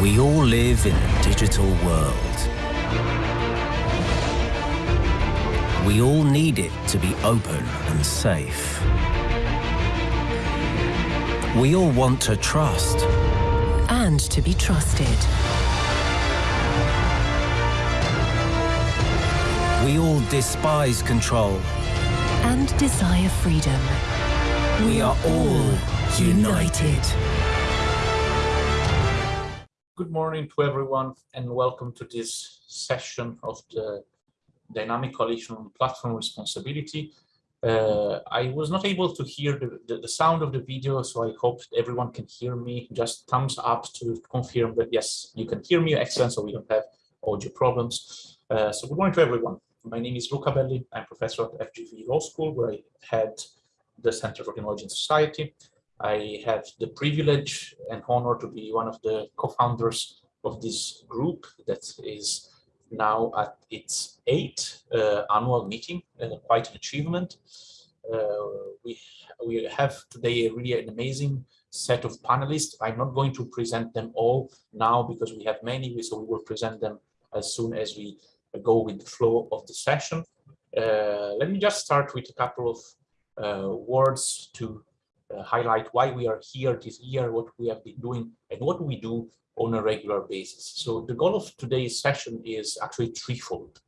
We all live in a digital world. We all need it to be open and safe. We all want to trust. And to be trusted. We all despise control. And desire freedom. We are all united. Good morning to everyone and welcome to this session of the Dynamic Coalition on Platform Responsibility. Uh, I was not able to hear the, the, the, sound of the video, so I hope everyone can hear me. Just thumbs up to confirm that yes, you can hear me, excellent, so we don't have audio problems. Uh, so good morning to everyone. My name is Luca Belli. I'm professor at FGV Law School, where I head the Center for Technology and Society. I have the privilege and honor to be one of the co-founders of this group that is now at its eighth uh, annual meeting, uh, quite an achievement. Uh, we, we have today a really an amazing set of panelists. I'm not going to present them all now because we have many, so we will present them as soon as we go with the flow of the session. Uh, let me just start with a couple of uh, words to highlight why we are here this year, what we have been doing, and what we do on a regular basis. So the goal of today's session is actually threefold.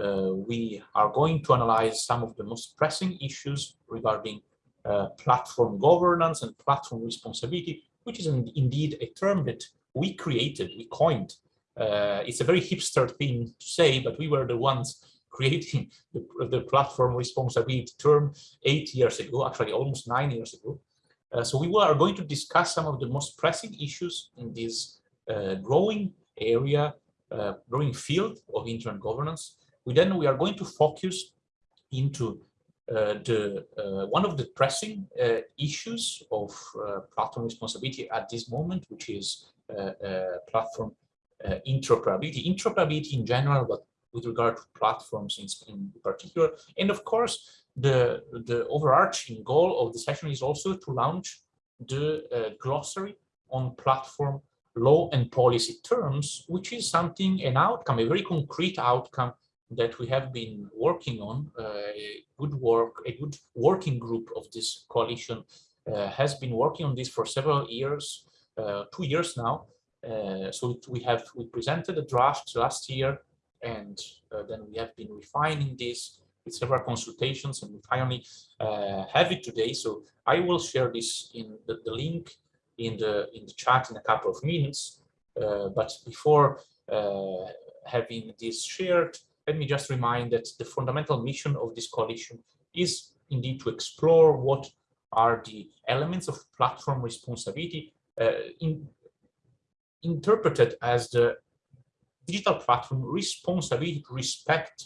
Uh, we are going to analyze some of the most pressing issues regarding uh, platform governance and platform responsibility, which is in, indeed a term that we created, we coined. Uh, it's a very hipster thing to say, but we were the ones creating the, the platform responsibility term eight years ago, actually almost nine years ago. Uh, so we are going to discuss some of the most pressing issues in this uh, growing area, uh, growing field of internet governance. We then we are going to focus into uh, the uh, one of the pressing uh, issues of platform responsibility at this moment, which is platform interoperability. Interoperability in general, but with regard to platforms in, particular. And of course, the, the overarching goal of the session is also to launch the uh, glossary on platform law and policy terms, which is something, an outcome, a very concrete outcome that we have been working on. Uh, a good work, a good working group of this coalition uh, has been working on this for several years, uh, two years now. Uh, so we have we presented a draft last year and uh, then we have been refining this with several consultations and we finally uh, have it today. So I will share this in the, the, link in the in the chat in a couple of minutes. Uh, but before uh, having this shared, let me just remind that the fundamental mission of this coalition is indeed to explore what are the elements of platform responsibility uh, in, interpreted as the digital platform responsibility to respect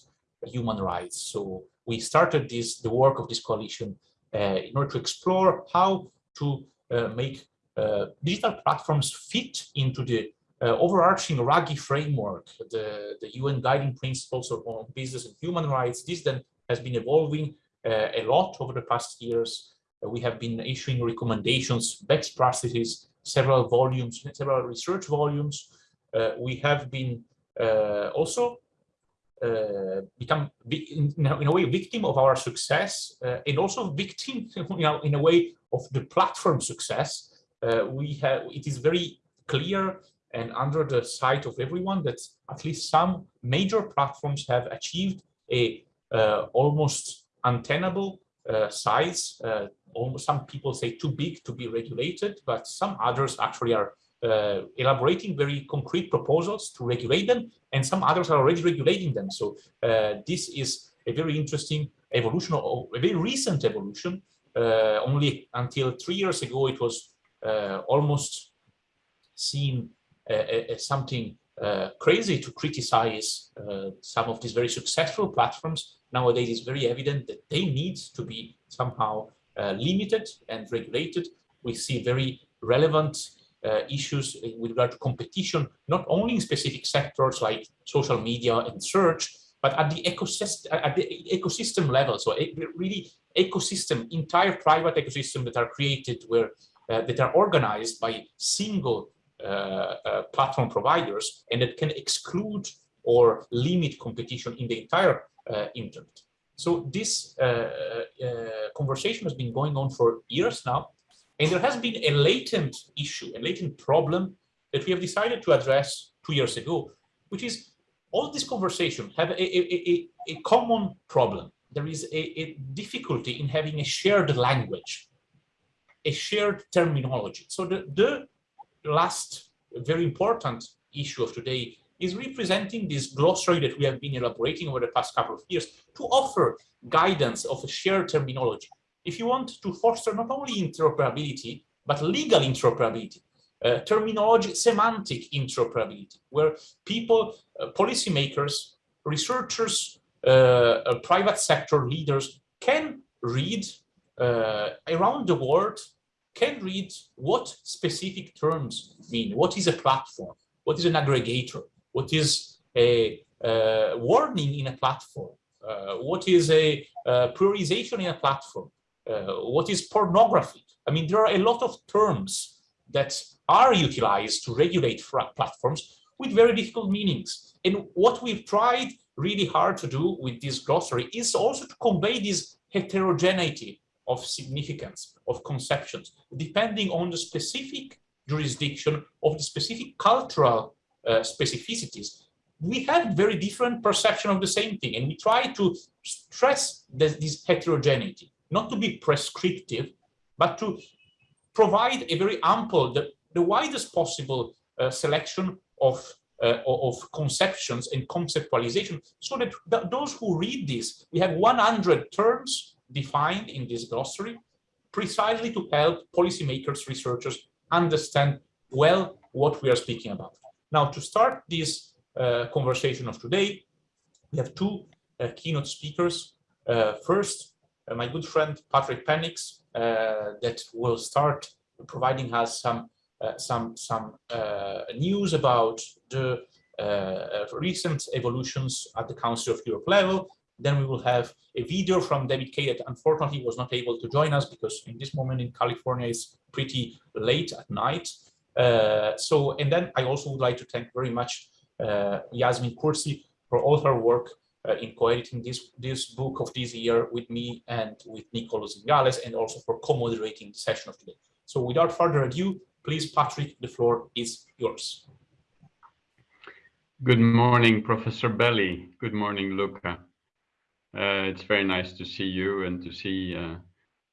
human rights. So we started this the work of this coalition uh, in order to explore how to uh, make uh, digital platforms fit into the uh, overarching Ruggie framework, the, the UN guiding principles on business and human rights. This then has been evolving uh, a lot over the past years. Uh, we have been issuing recommendations, best practices, several volumes, several research volumes. we have been also uh, become in a, in a, way victim of our success uh, and also victim you know, in a way of the platform success. we have it is very clear and under the sight of everyone that at least some major platforms have achieved a uh, almost untenable uh, size. Uh, almost some people say too big to be regulated, but some others actually are uh, elaborating very concrete proposals to regulate them, and some others are already regulating them. So uh, this is a very interesting evolution, or a very recent evolution. Uh, only until three years ago, it was uh, almost seen uh, as something uh, crazy to criticize some of these very successful platforms. Nowadays, it's very evident that they need to be somehow limited and regulated. We see very relevant uh, issues with regard to competition, not only in specific sectors like social media and search, but at the ecosystem at the ecosystem level. So really ecosystem, entire private ecosystem that are created where uh, that are organized by single uh, uh, platform providers and that can exclude or limit competition in the entire uh, internet. So this conversation has been going on for years now, and there has been a latent issue, a latent problem that we have decided to address two years ago, which is all this conversation have a, a, a, a common problem. There is a, a difficulty in having a shared language, a shared terminology. So the, the last very important issue of today is representing this glossary that we have been elaborating over the past couple of years to offer guidance of a shared terminology. If you want to foster not only interoperability, but legal interoperability, uh, terminology, semantic interoperability, where people, uh, policymakers, researchers, uh, uh private sector leaders can read uh, around the world can read what specific terms mean. What is a platform? What is an aggregator? What is a uh, warning in a platform? What is a prioritization in a platform? Uh, what is pornography? I mean, there are a lot of terms that are utilized to regulate platforms with very difficult meanings. And what we've tried really hard to do with this glossary is also to convey this heterogeneity of significance, of conceptions, depending on the specific jurisdiction of the specific cultural uh, specificities. We have very different perception of the same thing, and we try to stress this, this heterogeneity, not to be prescriptive, but to provide a very ample, the, the widest possible uh, selection of uh, of conceptions and conceptualization so that th those who read this, we have 100 terms defined in this glossary precisely to help policymakers, researchers understand well what we are speaking about. Now, to start this uh, conversation of today, we have two uh, keynote speakers. Uh, first, my good friend Patrick Penninckx, uh, that will start providing us some uh, some some news about the recent evolutions at the Council of Europe level then we will have a video from David Kaye that unfortunately was not able to join us because in this moment in California it's pretty late at night. Uh, so, and then I also would like to thank very much uh, Yasmin Curzi for all her work uh, in co-editing this, this book of this year with me and with Nicolo Zingales and also for co-moderating the session of today. So without further ado, please, Patrick, the floor is yours. Good morning, Professor Belli. Good morning, Luca. Uh, it's very nice to see you and to see uh,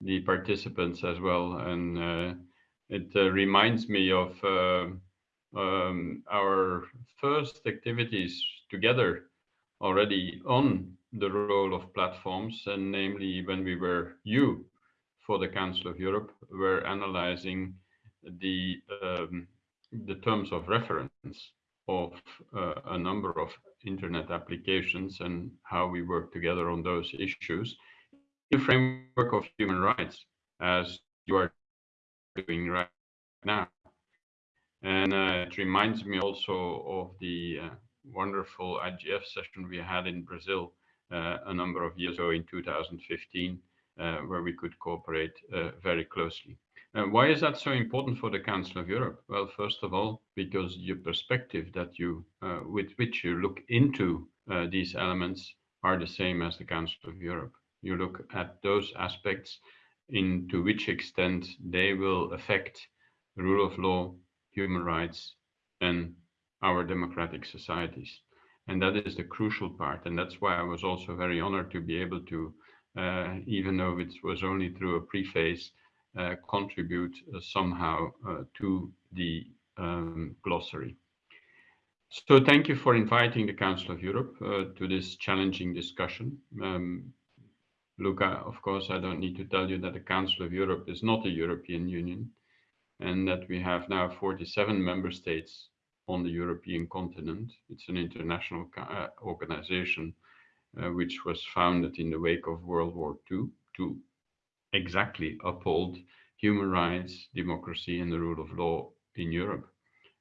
the participants as well. And uh, it uh, reminds me of uh, um, our first activities together already on the role of platforms, and namely when we were you for the Council of Europe, were analyzing the um, the terms of reference of uh, a number of internet applications and how we work together on those issues in the framework of human rights, as you are doing right now. And uh, it reminds me also of the uh, wonderful IGF session we had in Brazil uh, a number of years ago in 2015, uh, where we could cooperate uh, very closely. Why is that so important for the Council of Europe? Well, first of all, because your perspective that you, with which you look into these elements are the same as the Council of Europe. You look at those aspects in to which extent they will affect the rule of law, human rights, and our democratic societies. And that is the crucial part. And that's why I was also very honored to be able to, uh, even though it was only through a preface, uh, contribute uh, somehow uh, to the um, glossary. So thank you for inviting the Council of Europe to this challenging discussion. Um, Luca, of course, I don't need to tell you that the Council of Europe is not a European Union and that we have now 47 member states on the European continent. It's an international uh, organization uh, which was founded in the wake of World War II to exactly uphold human rights, democracy, and the rule of law in Europe.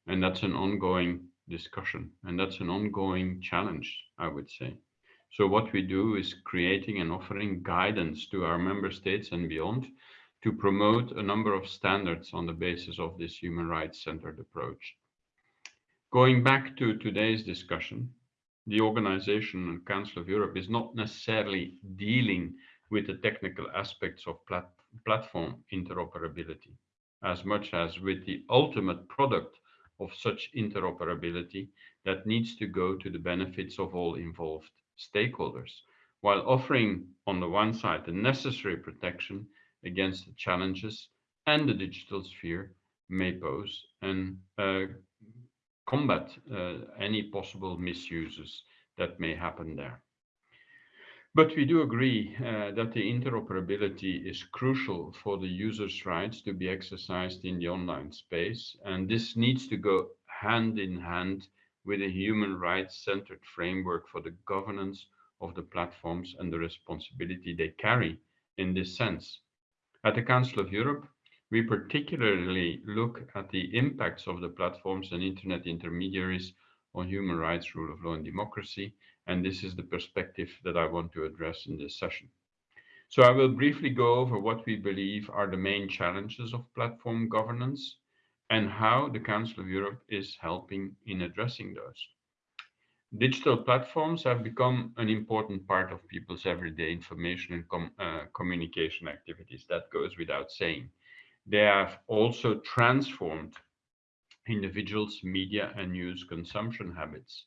And that's an ongoing discussion, and that's an ongoing challenge, I would say. So what we do is creating and offering guidance to our member states and beyond to promote a number of standards on the basis of this human rights centered approach. Going back to today's discussion, the organization and Council of Europe is not necessarily dealing with the technical aspects of plat platform interoperability as much as with the ultimate product of such interoperability that needs to go to the benefits of all involved stakeholders, while offering on the one side the necessary protection against the challenges and the digital sphere may pose and uh, combat uh, any possible misuses that may happen there. But we do agree uh, that the interoperability is crucial for the user's rights to be exercised in the online space, and this needs to go hand in hand with a human rights-centered framework for the governance of the platforms and the responsibility they carry in this sense. At the Council of Europe, we particularly look at the impacts of the platforms and internet intermediaries on human rights, rule of law and democracy, and this is the perspective that I want to address in this session. So I will briefly go over what we believe are the main challenges of platform governance and how the Council of Europe is helping in addressing those. Digital platforms have become an important part of people's everyday information and com uh, communication activities. That goes without saying. They have also transformed individuals' media and news consumption habits,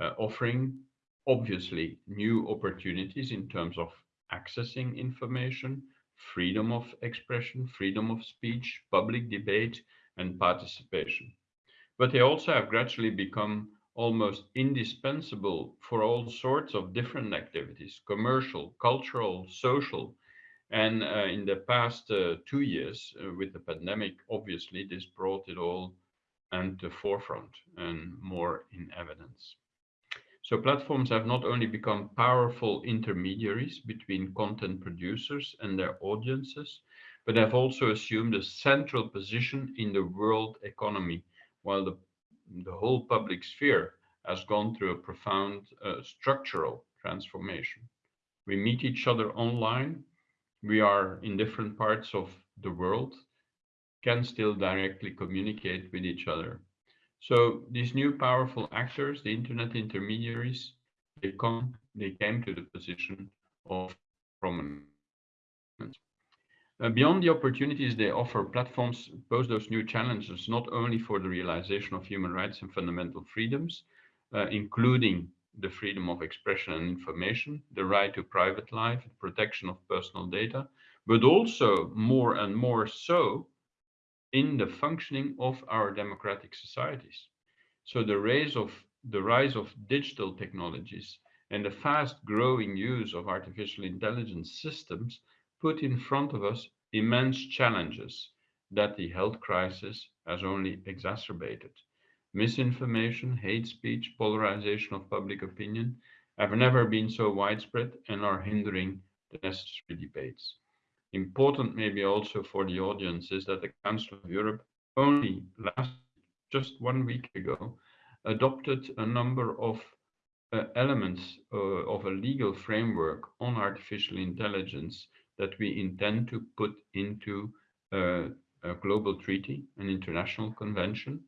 uh, offering obviously new opportunities in terms of accessing information, freedom of expression, freedom of speech, public debate, and participation. But they also have gradually become almost indispensable for all sorts of different activities, commercial, cultural, social. And uh, in the past uh, two years uh, with the pandemic, obviously, this brought it all into forefront and more in evidence. So platforms have not only become powerful intermediaries between content producers and their audiences, but have also assumed a central position in the world economy, while the, the whole public sphere has gone through a profound uh, structural transformation. We meet each other online. We are in different parts of the world, can still directly communicate with each other. So these new powerful actors, the internet intermediaries, they come, they came to the position of prominence. Uh, beyond the opportunities they offer, platforms pose those new challenges, not only for the realization of human rights and fundamental freedoms, uh, including the freedom of expression and information, the right to private life, the protection of personal data, but also more and more so in the functioning of our democratic societies. So the rise of the rise of digital technologies and the fast growing use of artificial intelligence systems put in front of us immense challenges that the health crisis has only exacerbated. Misinformation, hate speech, polarization of public opinion have never been so widespread and are hindering the necessary debates. Important maybe also for the audience is that the Council of Europe only last just one week ago adopted a number of uh, elements uh, of a legal framework on artificial intelligence that we intend to put into uh, a global treaty, an international convention,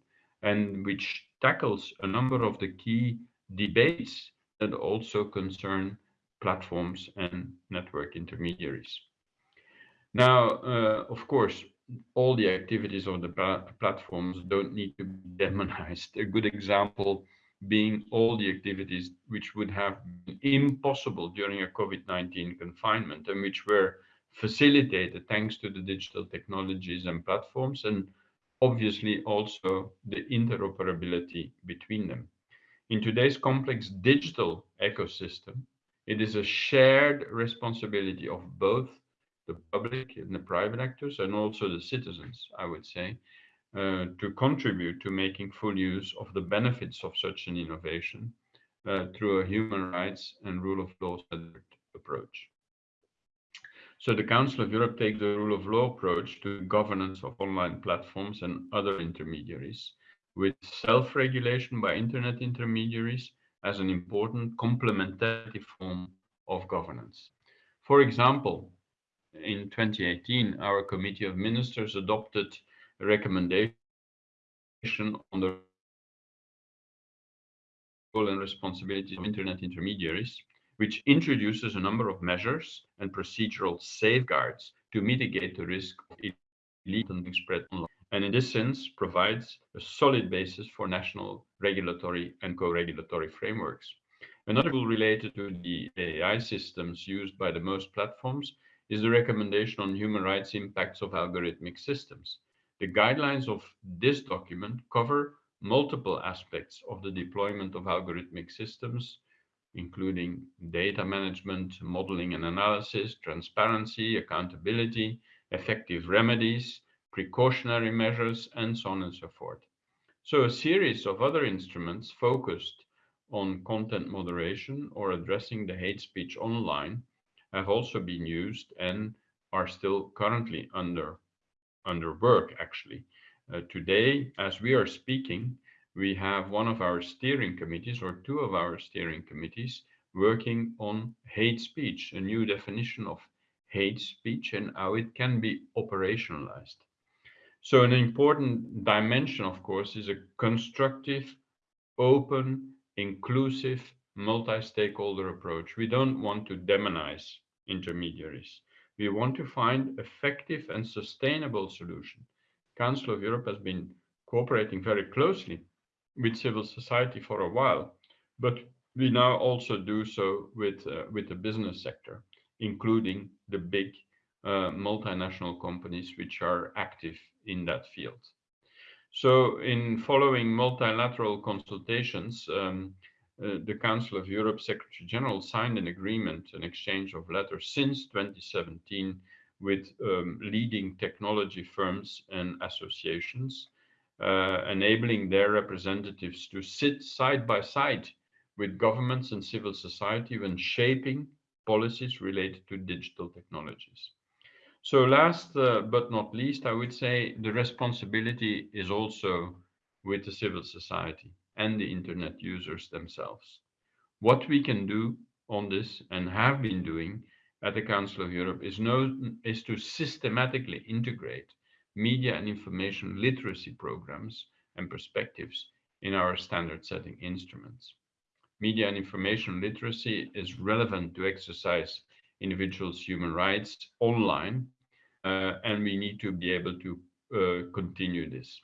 and which tackles a number of the key debates that also concern platforms and network intermediaries. Now, uh, of course, all the activities of the platforms don't need to be demonized. A good example being all the activities which would have been impossible during a COVID-19 confinement and which were facilitated thanks to the digital technologies and platforms and obviously also the interoperability between them. In today's complex digital ecosystem, it is a shared responsibility of both the public and the private actors and also the citizens, I would say, uh, to contribute to making full use of the benefits of such an innovation uh, through a human rights and rule of law approach. So the Council of Europe takes the rule of law approach to governance of online platforms and other intermediaries with self-regulation by internet intermediaries as an important complementary form of governance. For example, in 2018, our Committee of Ministers adopted a recommendation on the role and responsibilities of internet intermediaries, which introduces a number of measures and procedural safeguards to mitigate the risk of illegal spread online, and in this sense provides a solid basis for national regulatory and co-regulatory frameworks. Another rule related to the AI systems used by the most platforms is the recommendation on human rights impacts of algorithmic systems. The guidelines of this document cover multiple aspects of the deployment of algorithmic systems, including data management, modeling and analysis, transparency, accountability, effective remedies, precautionary measures, and so on and so forth. So a series of other instruments focused on content moderation or addressing the hate speech online have also been used and are still currently under, under work, actually. Uh, today, as we are speaking, we have one of our steering committees or two of our steering committees working on hate speech, a new definition of hate speech and how it can be operationalized. So an important dimension, of course, is a constructive, open, inclusive, multi-stakeholder approach. We don't want to demonize intermediaries. We want to find effective and sustainable solution. Council of Europe has been cooperating very closely with civil society for a while, but we now also do so with, uh, with the business sector, including the big uh, multinational companies which are active in that field. So in following multilateral consultations, um, uh, the Council of Europe Secretary General signed an agreement, an exchange of letters since 2017 with um, leading technology firms and associations, uh, enabling their representatives to sit side by side with governments and civil society when shaping policies related to digital technologies. So last uh, but not least, I would say the responsibility is also with the civil society and the internet users themselves. What we can do on this and have been doing at the Council of Europe is, no, is to systematically integrate media and information literacy programs and perspectives in our standard setting instruments. Media and information literacy is relevant to exercise individuals' human rights online, uh, and we need to be able to uh, continue this.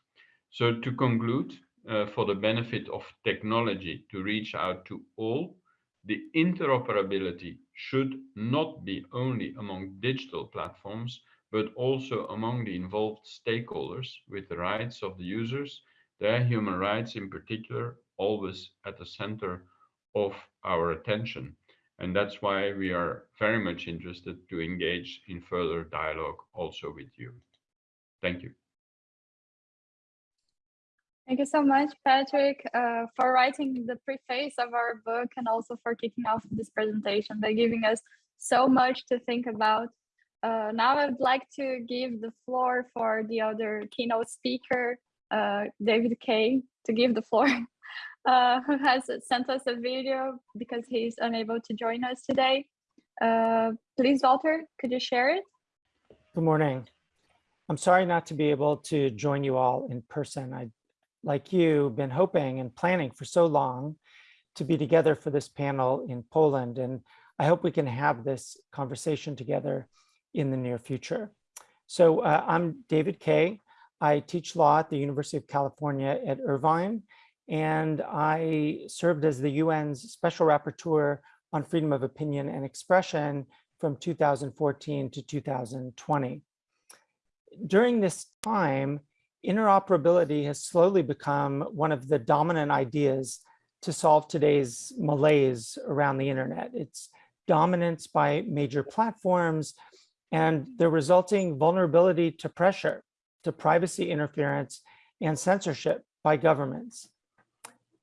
So to conclude, uh, for the benefit of technology to reach out to all, the interoperability should not be only among digital platforms, but also among the involved stakeholders with the rights of the users, their human rights in particular, always at the center of our attention. And that's why we are very much interested to engage in further dialogue also with you. Thank you. Thank you so much, Patrick, uh, for writing the preface of our book and also for kicking off this presentation by giving us so much to think about. Uh, now I'd like to give the floor for the other keynote speaker, uh, David Kaye, to give the floor uh, who has sent us a video because he's unable to join us today. Uh, please, Walter, could you share it? Good morning. I'm sorry not to be able to join you all in person. I, like you, been hoping and planning for so long to be together for this panel in Poland, and I hope we can have this conversation together in the near future. So uh, I'm David Kaye. I teach law at the University of California at Irvine, and I served as the UN's Special Rapporteur on Freedom of Opinion and Expression from 2014 to 2020. During this time, interoperability has slowly become one of the dominant ideas to solve today's malaise around the internet. It's dominance by major platforms and the resulting vulnerability to pressure, to privacy interference and censorship by governments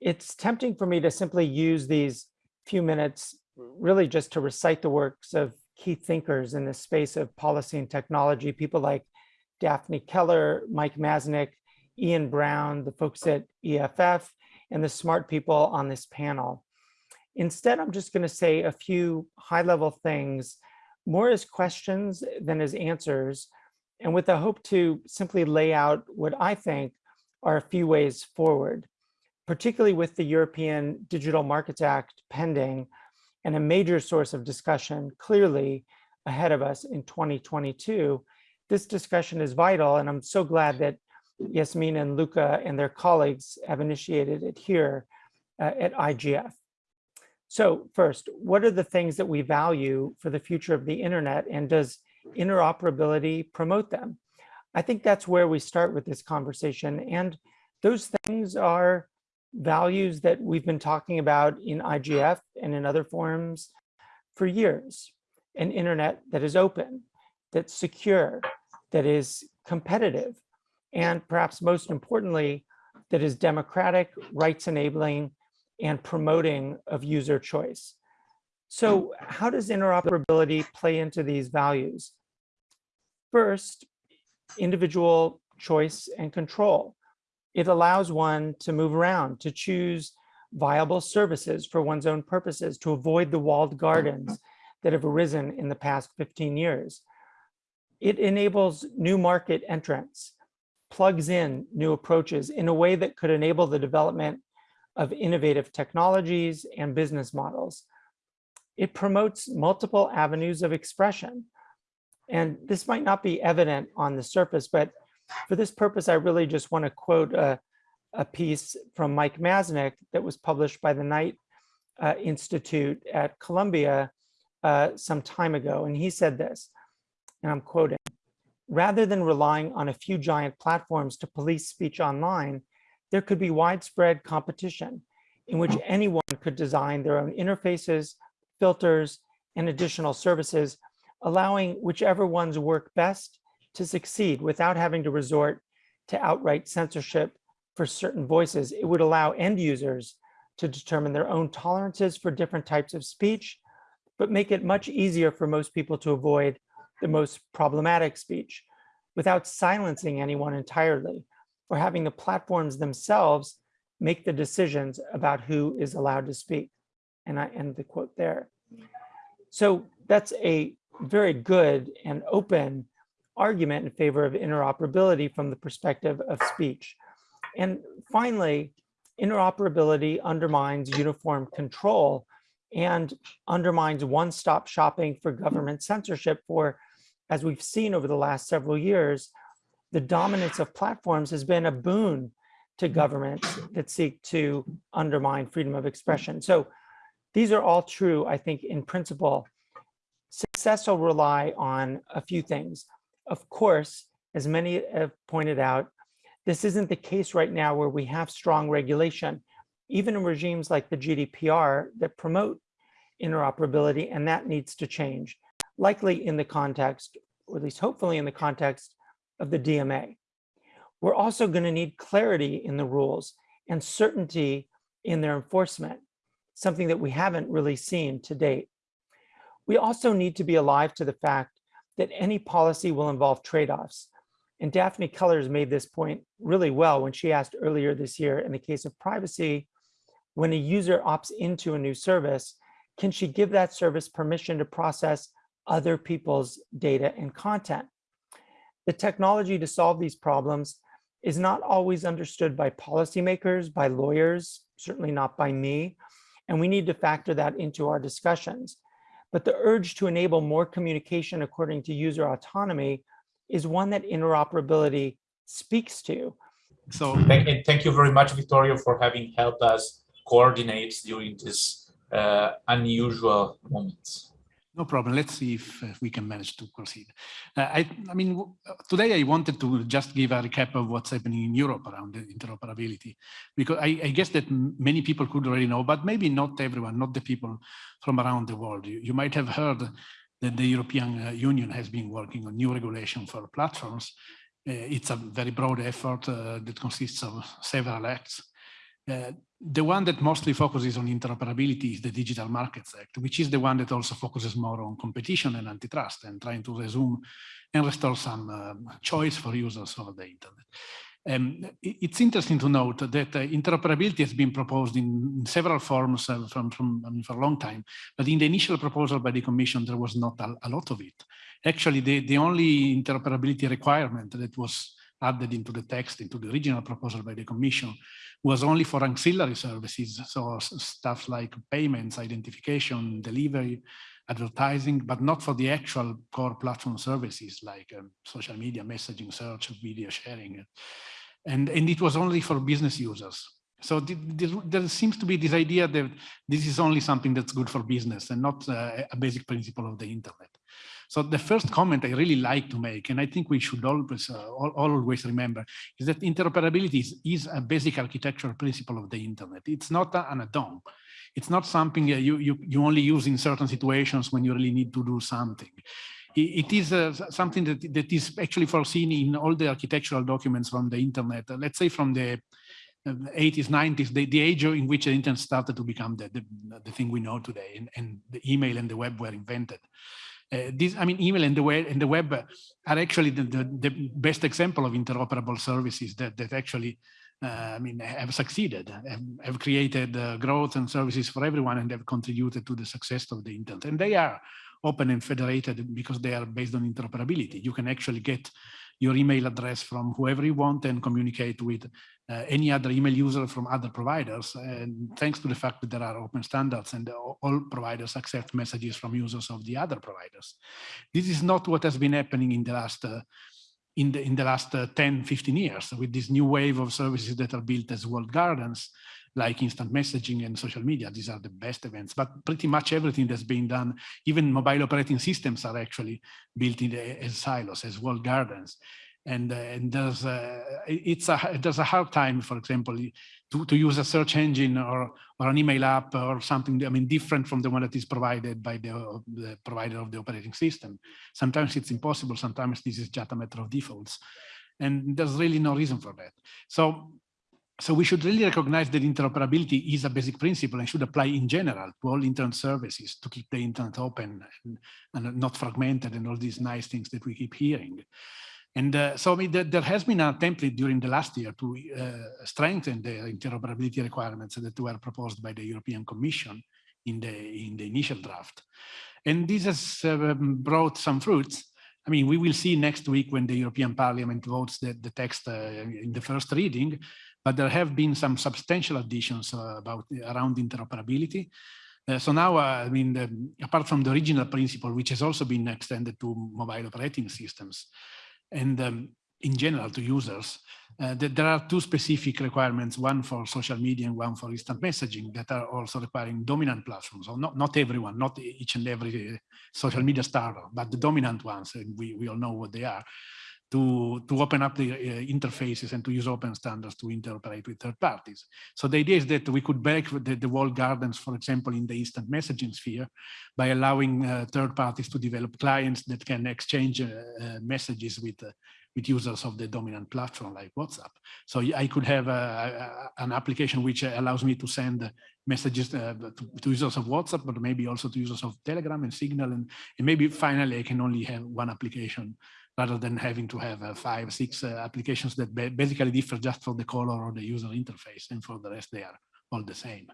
it's tempting for me to simply use these few minutes really just to recite the works of key thinkers in the space of policy and technology, people like Daphne Keller, Mike Masnick, Ian Brown, the folks at EFF, and the smart people on this panel. Instead, I'm just going to say a few high-level things, more as questions than as answers, and with the hope to simply lay out what I think are a few ways forward. particularly with the European Digital Markets Act pending and a major source of discussion clearly ahead of us in 2022, this discussion is vital. And I'm so glad that Yasmin and Luca and their colleagues have initiated it here uh, at IGF. So first, what are the things that we value for the future of the internet and does interoperability promote them? I think that's where we start with this conversation. And those things are values that we've been talking about in IGF and in other forums for years. An internet that is open, that's secure, that is competitive, and perhaps most importantly, that is democratic, rights enabling, and promoting of user choice. So hmm. how does interoperability play into these values? First, individual choice and control. It allows one to move around, to choose viable services for one's own purposes, to avoid the walled gardens that have arisen in the past 15 years. It enables new market entrants, plugs in new approaches in a way that could enable the development of innovative technologies and business models. It promotes multiple avenues of expression. And this might not be evident on the surface, but for this purpose, I really just want to quote a, a piece from Mike Masnick that was published by the Knight uh, Institute at Columbia uh, some time ago. And he said this, and I'm quoting, rather than relying on a few giant platforms to police speech online, there could be widespread competition in which anyone could design their own interfaces, filters, and additional services, allowing whichever ones work best to succeed without having to resort to outright censorship for certain voices. It would allow end users to determine their own tolerances for different types of speech, but make it much easier for most people to avoid the most problematic speech without silencing anyone entirely or having the platforms themselves make the decisions about who is allowed to speak. And I end the quote there. So that's a very good and open argument in favor of interoperability from the perspective of speech. And finally, interoperability undermines uniform control and undermines one-stop shopping for government censorship for, as we've seen over the last several years, the dominance of platforms has been a boon to mm. governments that seek to undermine freedom of expression. So these are all true, I think, in principle. Success will rely on a few things. Of course, as many have pointed out, this isn't the case right now where we have strong regulation, even in regimes like the GDPR that promote interoperability, and that needs to change, likely in the context, or at least hopefully in the context of the DMA. We're also going to need clarity in the rules and certainty in their enforcement, something that we haven't really seen to date. We also need to be alive to the fact that any policy will involve trade-offs. And Daphne Keller made this point really well when she asked earlier this year in the case of privacy, when a user opts into a new service, can she give that service permission to process other people's data and content? The technology to solve these problems is not always understood by policymakers, by lawyers, certainly not by me, and we need to factor that into our discussions. But the urge to enable more communication according to user autonomy is one that interoperability speaks to. So thank, thank you very much, Vittorio, for having helped us coordinate during this uh, unusual moments. No problem. Let's see if, we can manage to proceed. Uh, I, I, mean, today I wanted to just give a recap of what's happening in Europe around interoperability, because I, I, guess that many people could already know, but maybe not everyone, not the people from around the world. You, you might have heard that the European uh, Union has been working on new regulation for platforms. Uh, it's a very broad effort uh, that consists of several acts. Uh, the one that mostly focuses on interoperability is the Digital Markets Act, which is the one that also focuses more on competition and antitrust and trying to resume and restore some uh, choice for users over the internet. Um, it's interesting to note that uh, interoperability has been proposed in several forms uh, from, from I mean, for a long time, but in the initial proposal by the Commission, there was not a, a lot of it. Actually, the, the only interoperability requirement that was added into the text, into the original proposal by the Commission, was only for ancillary services, so stuff like payments, identification, delivery, advertising, but not for the actual core platform services like um, social media, messaging, search, video sharing. And, and it was only for business users. So the, the, there seems to be this idea that this is only something that's good for business and not uh, a basic principle of the internet. So the first comment I really like to make, and I think we should always uh, always remember, is that interoperability is, is, a basic architectural principle of the internet. It's not an add-on. It's not something uh, you, you, you only use in certain situations when you really need to do something. It, is uh, something that, that is actually foreseen in all the architectural documents from the internet. let's say from the 80s, 90s, the, the age in which the internet started to become the, the, the thing we know today, and, and, the email and the web were invented. Uh, this, I mean, email and the web and the web are actually the, the, the best example of interoperable services that that actually, uh, I mean, have succeeded, have, have created uh, growth and services for everyone, and have contributed to the success of the internet. And they are open and federated because they are based on interoperability. You can actually get your email address from whoever you want and communicate with uh, any other email user from other providers. And thanks to the fact that there are open standards and all providers accept messages from users of the other providers. This is not what has been happening in the last uh, in the in the last uh, 10 15 years with this new wave of services that are built as walled gardens like instant messaging and social media. These are the best events, but pretty much everything that's being done, even mobile operating systems are actually built in as silos, as walled gardens. And, uh, and there's a, it's a, there's a hard time, for example, to, to use a search engine or, or an email app or something, I mean, different from the one that is provided by the, the provider of the operating system. Sometimes it's impossible. Sometimes this is just a matter of defaults. And there's really no reason for that. So so we should really recognize that interoperability is a basic principle and should apply in general to all internet services to keep the internet open and, and not fragmented and all these nice things that we keep hearing. And uh, so I mean, there has been a template during the last year to uh, strengthen the interoperability requirements that were proposed by the European Commission in the in the initial draft. And this has uh, brought some fruits. I mean, we will see next week when the European Parliament votes the, the text uh, in the first reading, but there have been some substantial additions uh, about around interoperability. Uh, so now, uh, I mean, the, apart from the original principle, which has also been extended to mobile operating systems, and um, in general to users, uh, there are two specific requirements, one for social media and one for instant messaging that are also requiring dominant platforms. So not, not everyone, not each and every social media star, but the dominant ones, and we, we all know what they are to, to open up the uh, interfaces and to use open standards to interoperate with third parties. So the idea is that we could break the, the walled gardens, for example, in the instant messaging sphere by allowing uh, third parties to develop clients that can exchange uh, uh messages with uh, with users of the dominant platform like WhatsApp. So I could have a, a, an application which allows me to send messages uh, to, to, users of WhatsApp, but maybe also to users of Telegram and Signal. And, and maybe finally I can only have one application rather than having to have uh, five, six uh, applications that basically differ just for the color or the user interface, and for the rest they are all the same.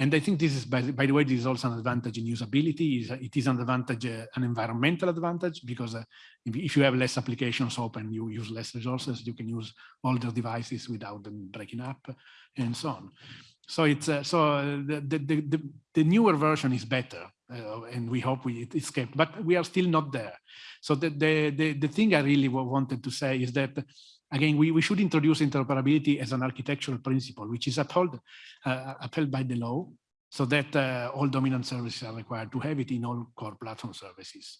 And I think this is, by, by the way, this is also an advantage in usability. It is an advantage, uh, an environmental advantage, because uh, if, you have less applications open, you use less resources, you can use older devices without them breaking up, and so on. So it's uh, so the, the, the, the newer version is better uh, and we hope we it's kept, but we are still not there. So the, the, the, the thing I really wanted to say is that, again, we, we should introduce interoperability as an architectural principle, which is upheld, uh, upheld by the law, so that uh, all dominant services are required to have it in all core platform services.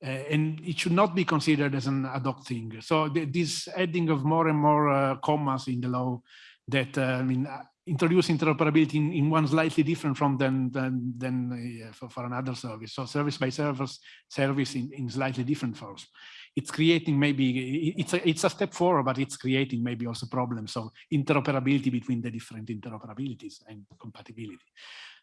Uh, and it should not be considered as an ad hoc thing. So the, this adding of more and more uh, commas in the law that, uh, I mean, introduce interoperability in, in one slightly different from than than, than uh, for, for another service. So service by service service in, in slightly different forms. It's creating maybe it's a it's a step forward, but it's creating maybe also problems of interoperability between the different interoperabilities and compatibility.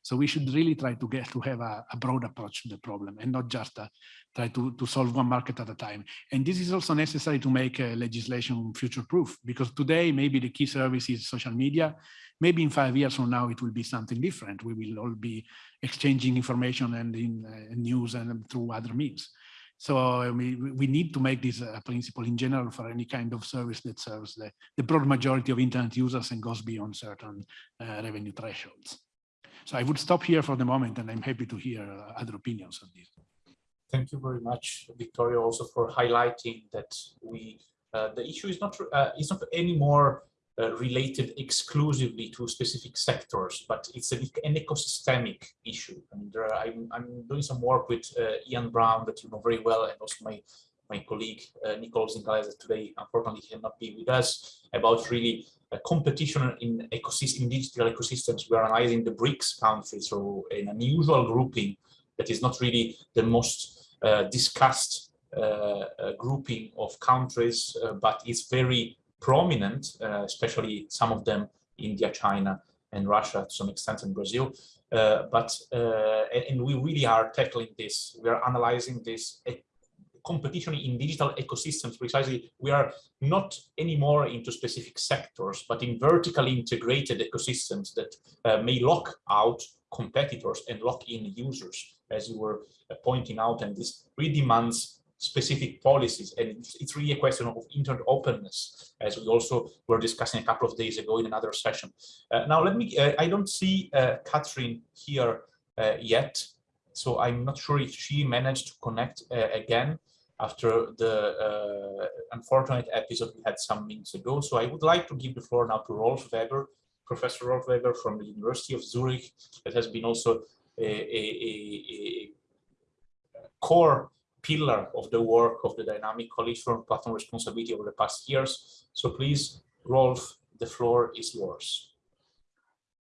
So we should really try to get to have a, a broad approach to the problem and not just uh, try to, to solve one market at a time. And this is also necessary to make uh, legislation future-proof because today maybe the key service is social media. Maybe in five years from now it will be something different. We will all be exchanging information and in uh, news and through other means. So we, we need to make this a principle in general for any kind of service that serves the, the broad majority of internet users and goes beyond certain uh, revenue thresholds. So I would stop here for the moment and I'm happy to hear uh, other opinions on this. Thank you very much, Vittorio, also for highlighting that we uh, the issue is not uh, is not anymore uh, related exclusively to specific sectors, but it's an, an ecosystemic issue. And are, I'm, I'm doing some work with uh, Ian Brown that you know very well, and also my my colleague uh, Nicolo Zingales today, unfortunately, cannot be with us, about really a competition in ecosystem, in digital ecosystems. We're analyzing the BRICS countries, so an unusual grouping that is not really the most uh, discussed uh, uh, grouping of countries, uh, but it's very prominent, especially some of them, India, China, and Russia to some extent in Brazil. Uh, but uh, and we really are tackling this. We are analyzing this competition in digital ecosystems. Precisely, we are not anymore into specific sectors, but in vertically integrated ecosystems that uh, may lock out competitors and lock in users, as you were pointing out. And this really demands specific policies. And it's, really a question of internet openness, as we also were discussing a couple of days ago in another session. Uh, now, let me, uh, I don't see uh, Catherine here uh, yet, so I'm not sure if she managed to connect uh, again after the uh, unfortunate episode we had some minutes ago. So I would like to give the floor now to Rolf Weber, Professor Rolf Weber from the University of Zurich, that has been also a, a, a, a core pillar of the work of the Dynamic Coalition on Platform Responsibility over the past years. So please, Rolf, the floor is yours.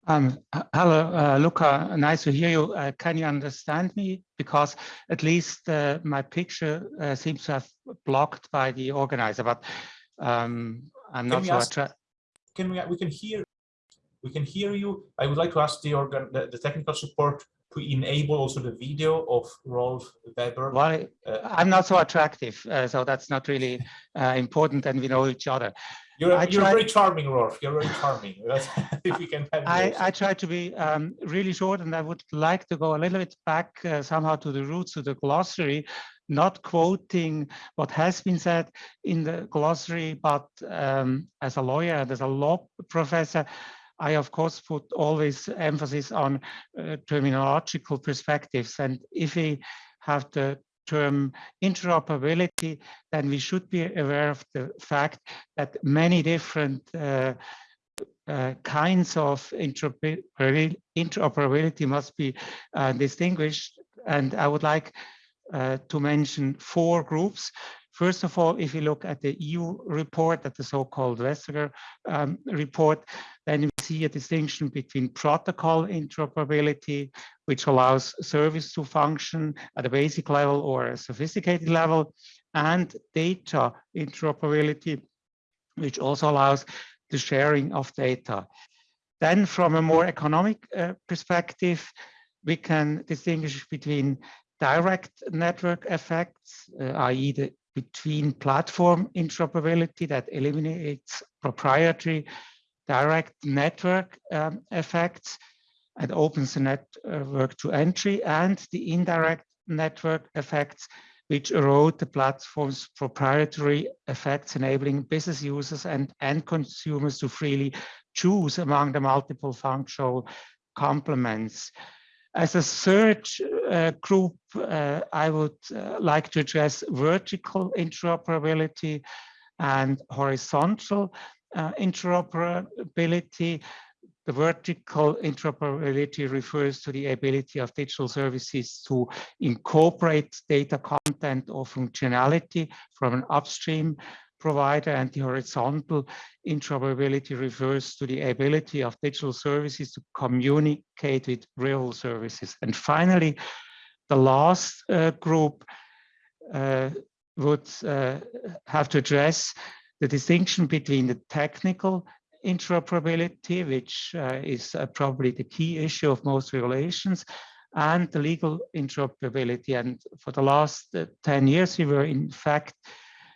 Um, hello, uh, Luca, nice to hear you. Uh, can you understand me? Because at least uh, my picture uh, seems to have blocked by the organizer, but um, I'm not sure. Ask, can we, we can hear, we can hear you. I would like to ask the organ, the, the technical support to enable also the video of Rolf Weber? Well, uh, I'm not so attractive, uh, so that's not really uh, important and we know each other. You're, you're very charming, Rolf. You're very charming. if we can have I, I try to be um, really short and I would like to go a little bit back uh, somehow to the roots of the glossary, not quoting what has been said in the glossary, but um, as a lawyer and as a law professor, I, of course, put always emphasis on uh, terminological perspectives. And if we have the term interoperability, then we should be aware of the fact that many different uh, uh, kinds of interoperability must be uh, distinguished. And I would like uh, to mention four groups. First of all, if you look at the EU report, at the so-called Vestager um, report, then we see a distinction between protocol interoperability, which allows service to function at a basic level or a sophisticated level, and data interoperability, which also allows the sharing of data. Then from a more economic uh, perspective, we can distinguish between direct network effects, uh, i.e. the between platform interoperability that eliminates proprietary direct network um, effects and opens the network to entry and the indirect network effects which erode the platform's proprietary effects, enabling business users and end consumers to freely choose among the multiple functional complements. As a third uh, group, uh, I would uh, like to address vertical interoperability and horizontal uh, interoperability. The vertical interoperability refers to the ability of digital services to incorporate data content or functionality from an upstream provider and the horizontal interoperability refers to the ability of digital services to communicate with real services. And finally, the last uh, group uh, would uh, have to address the distinction between the technical interoperability, which uh, is uh, probably the key issue of most regulations, and the legal interoperability. And for the last uh, 10 years, we were in fact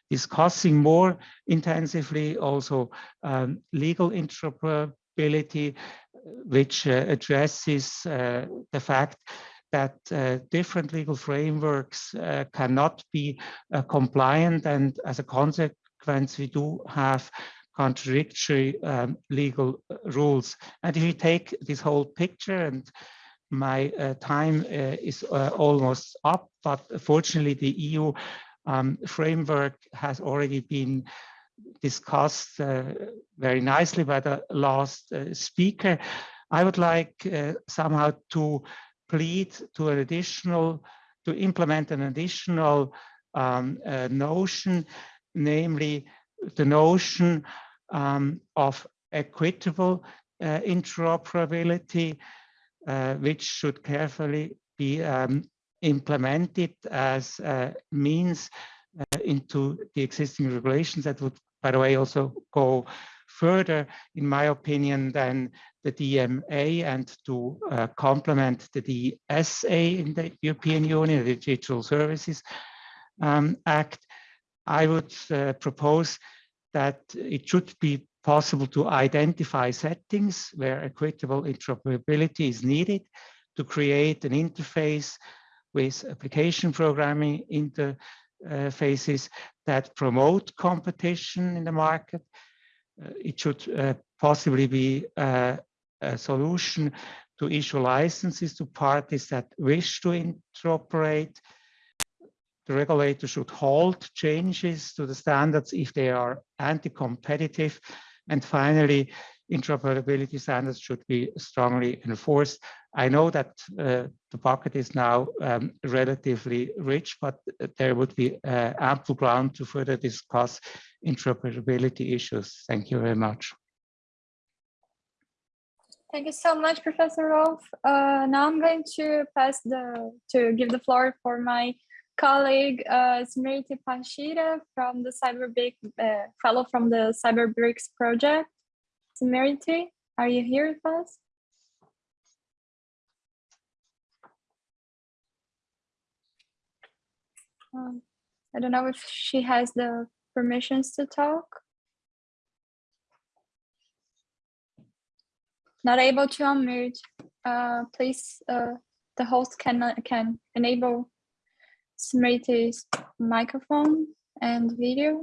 discussing more intensively also um, legal interoperability, which uh, addresses uh, the fact that uh, different legal frameworks uh, cannot be uh, compliant and as a consequence we do have contradictory um, legal uh, rules. And if you take this whole picture and my uh, time uh, is almost up, but fortunately the EU um, framework has already been discussed very nicely by the last speaker. I would like somehow to plead to an additional, to implement an additional um, uh, notion, namely the notion um, of equitable uh, interoperability, uh, which should carefully be um, implemented as uh, means uh, into the existing regulations that would, by the way, also go further, in my opinion, than the DMA and to uh, complement the DSA in the European Union, the Digital Services um, Act, I would uh, propose that it should be possible to identify settings where equitable interoperability is needed to create an interface with application programming interfaces that promote competition in the market uh, it should uh, possibly be uh, a solution to issue licenses to parties that wish to interoperate. The regulator should halt changes to the standards if they are anti-competitive. And finally, interoperability standards should be strongly enforced. I know that uh, the bucket is now um, relatively rich, but there would be uh, ample ground to further discuss interoperability issues. Thank you very much. Thank you so much, Professor Rolf. Uh, now I'm going to pass the, to give the floor for my colleague, uh, Smriti Parsheera from the CyberBrick, uh, fellow from the CyberBRICS project. Smriti, are you here with us? Um, I don't know if she has the permissions to talk. Not able to unmute. Uh, please, uh, the host can can enable Smriti's microphone and video.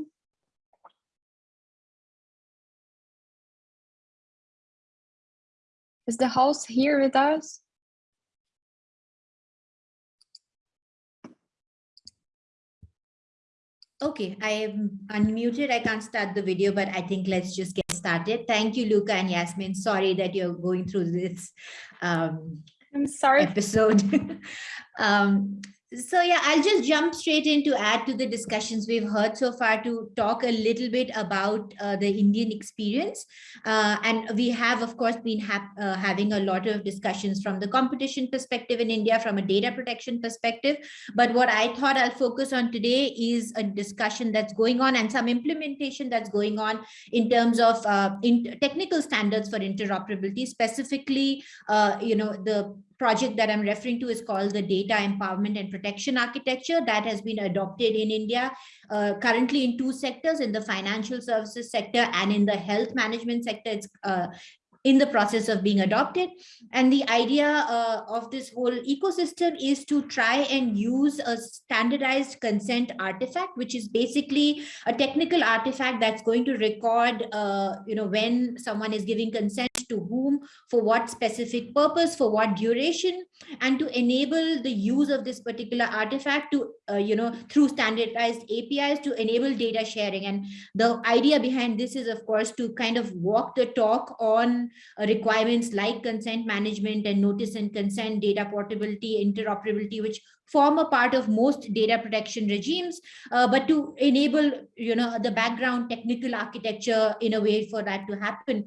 Is the host here with us? Okay, I am unmuted. I can't start the video, but I think let's just get started. Thank you, Luca and Yasmin. Sorry that you're going through this um, I'm sorry. episode. um, so yeah, I'll just jump straight in to add to the discussions we've heard so far to talk a little bit about uh, the Indian experience. Uh, and we have, of course, been ha uh, having a lot of discussions from the competition perspective in India, from a data protection perspective. But what I thought I'll focus on today is a discussion that's going on and some implementation that's going on in terms of uh, in technical standards for interoperability, specifically, uh, you know, the project that I'm referring to is called the Data Empowerment and Protection Architecture that has been adopted in India uh, currently in two sectors, in the financial services sector and in the health management sector. It's uh, in the process of being adopted. And the idea uh, of this whole ecosystem is to try and use a standardized consent artifact, which is basically a technical artifact that's going to record, uh, you know, when someone is giving consent to whom, for what specific purpose, for what duration, and to enable the use of this particular artifact to, uh, you know, through standardized APIs to enable data sharing. And the idea behind this is, of course, to kind of walk the talk on requirements like consent management and notice and consent, data portability, interoperability, which form a part of most data protection regimes, uh, but to enable, you know, the background technical architecture in a way for that to happen.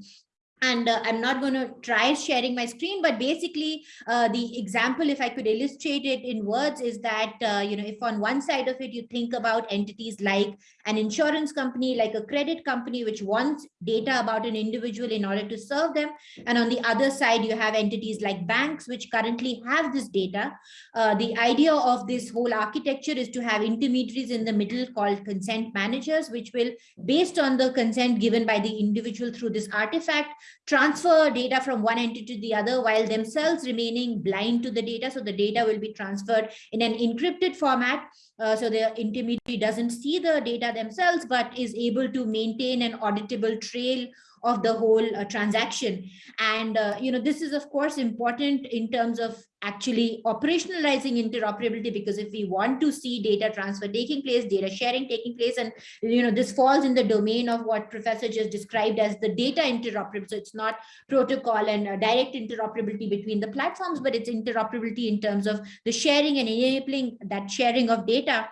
And uh, i'm not going to try sharing my screen but basically uh, the example if i could illustrate it in words is that uh, you know if on one side of it you think about entities like an insurance company like a credit company which wants data about an individual in order to serve them and on the other side you have entities like banks which currently have this data uh, the idea of this whole architecture is to have intermediaries in the middle called consent managers which will based on the consent given by the individual through this artifact transfer data from one entity to the other while themselves remaining blind to the data. So the data will be transferred in an encrypted format. Uh, so the intermediary doesn't see the data themselves, but is able to maintain an auditable trail of the whole uh, transaction. And, uh, you know, this is, of course, important in terms of actually operationalizing interoperability, because if we want to see data transfer taking place, data sharing taking place, and, you know, this falls in the domain of what Professor just described as the data interoperability. So it's not protocol and uh, direct interoperability between the platforms, but it's interoperability in terms of the sharing and enabling that sharing of data.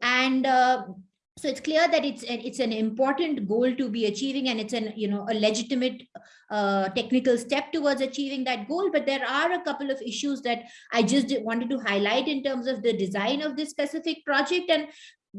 And uh, so it's clear that it's an, it's an important goal to be achieving and it's an you know a legitimate uh, technical step towards achieving that goal. But there are a couple of issues that i just wanted to highlight in terms of the design of this specific project. And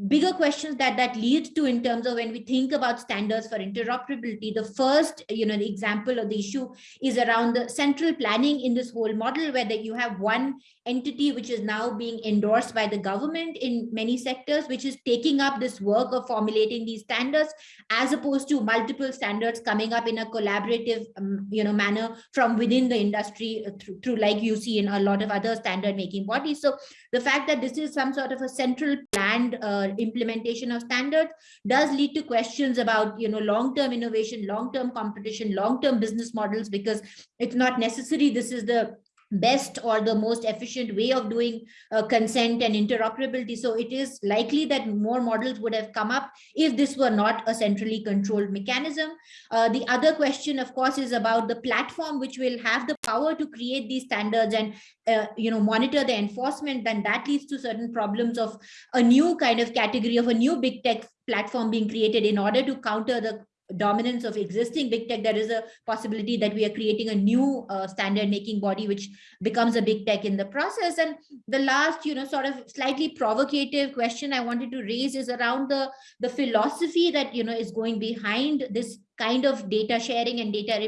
bigger questions that that leads to in terms of when we think about standards for interoperability the first you know the example of the issue is around the central planning in this whole model where that you have one entity which is now being endorsed by the government in many sectors which is taking up this work of formulating these standards as opposed to multiple standards coming up in a collaborative um, you know manner from within the industry uh, through, through like you see in a lot of other standard making bodies. So the fact that this is some sort of a central planned uh, implementation of standards does lead to questions about you know long-term innovation long-term competition long-term business models because it's not necessary. This is the best or the most efficient way of doing uh, consent and interoperability. So it is likely that more models would have come up if this were not a centrally controlled mechanism. Uh, the other question, of course, is about the platform which will have the power to create these standards and uh, you know monitor the enforcement. Then that leads to certain problems of a new kind of category of a new big tech platform being created in order to counter the dominance of existing big tech, there is a possibility that we are creating a new uh, standard making body, which becomes a big tech in the process. And the last, you know, sort of slightly provocative question I wanted to raise is around the, the philosophy that, you know, is going behind this kind of data sharing and data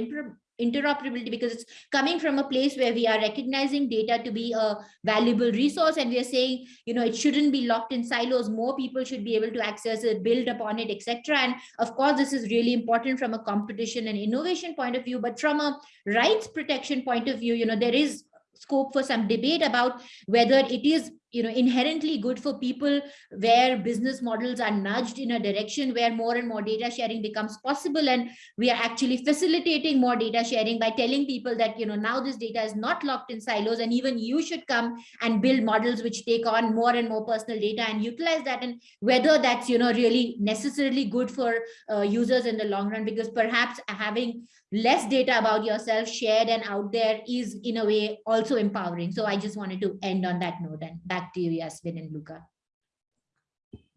interoperability because it's coming from a place where we are recognizing data to be a valuable resource and we are saying you know it shouldn't be locked in silos. More people should be able to access it build upon it etc and of course this is really important from a competition and innovation point of view but from a rights protection point of view you know there is scope for some debate about whether it is you know inherently good for people where business models are nudged in a direction where more and more data sharing becomes possible. And we are actually facilitating more data sharing by telling people that you know now this data is not locked in silos and even you should come and build models which take on more and more personal data and utilize that. And whether that's you know really necessarily good for uh, users in the long run because perhaps having less data about yourself shared and out there is in a way also empowering. So I just wanted to end on that note and back to you, Yasmin and Luca.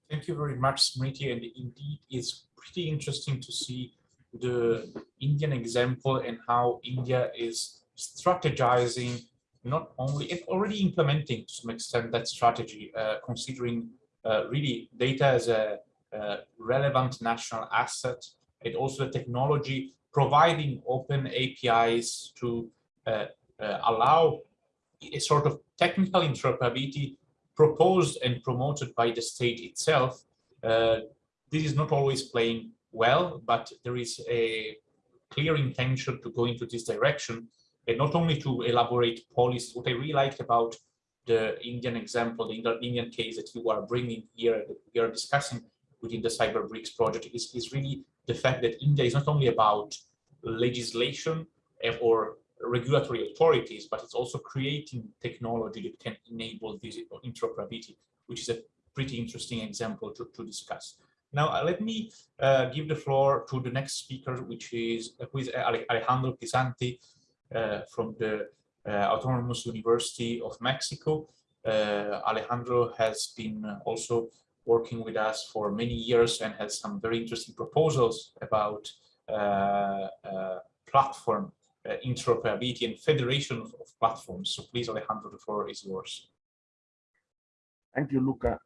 Thank you very much, Smriti. And indeed, it's pretty interesting to see the Indian example and how India is strategizing, not only and already implementing to some extent that strategy, uh, considering uh, really data as a, a relevant national asset and also the technology providing open APIs to uh, uh, allow a sort of technical interoperability proposed and promoted by the state itself. Uh, this is not always playing well, but there is a clear intention to go into this direction and not only to elaborate policies. What I really liked about the Indian example, the Indian case that you are bringing here, that we are discussing within the Cyber BRICS project is, is really the fact that India is not only about legislation or regulatory authorities, but it's also creating technology that can enable this interoperability, which is a pretty interesting example to, to discuss. Now, uh, let me uh, give the floor to the next speaker, which is, uh, who is Alejandro Pisanty uh, from the uh, Autonomous University of Mexico. Uh, Alejandro has been also working with us for many years and had some very interesting proposals about uh, uh, platform uh, interoperability and federation of, of, platforms. So please, Alejandro, the floor is yours. Thank you, Luca.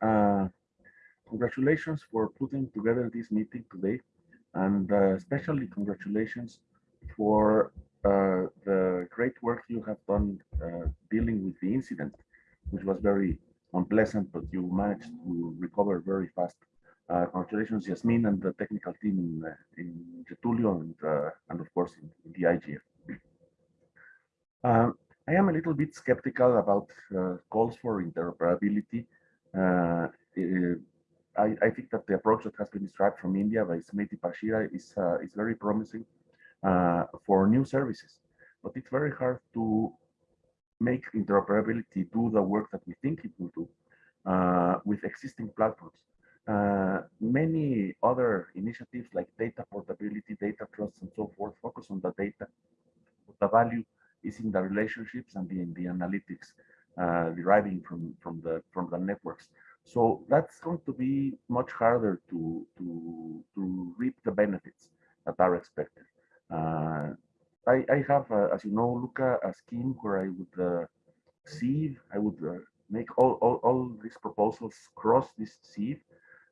congratulations for putting together this meeting today, and especially congratulations for uh, the great work you have done uh, dealing with the incident, which was very unpleasant, but you managed to recover very fast Uh, congratulations, Yasmin, and the technical team in, uh, in Getulio and, uh, and of course in, in the IGF. Um, I am a little bit skeptical about uh, calls for interoperability. Uh, I, I, think that the approach that has been described from India by Smriti Parsheera is, uh, is very promising for new services, but it's very hard to make interoperability do the work that we think it will do with existing platforms. Uh, many other initiatives like data portability, data trust, and so forth focus on the data. The value is in the relationships and in the analytics uh, deriving from, from, the, from the networks. So that's going to be much harder to, to, to reap the benefits that are expected. Uh, I, I have, uh, as you know, Luca, a scheme where I would uh, sieve, I would uh, make all, all, all these proposals cross this sieve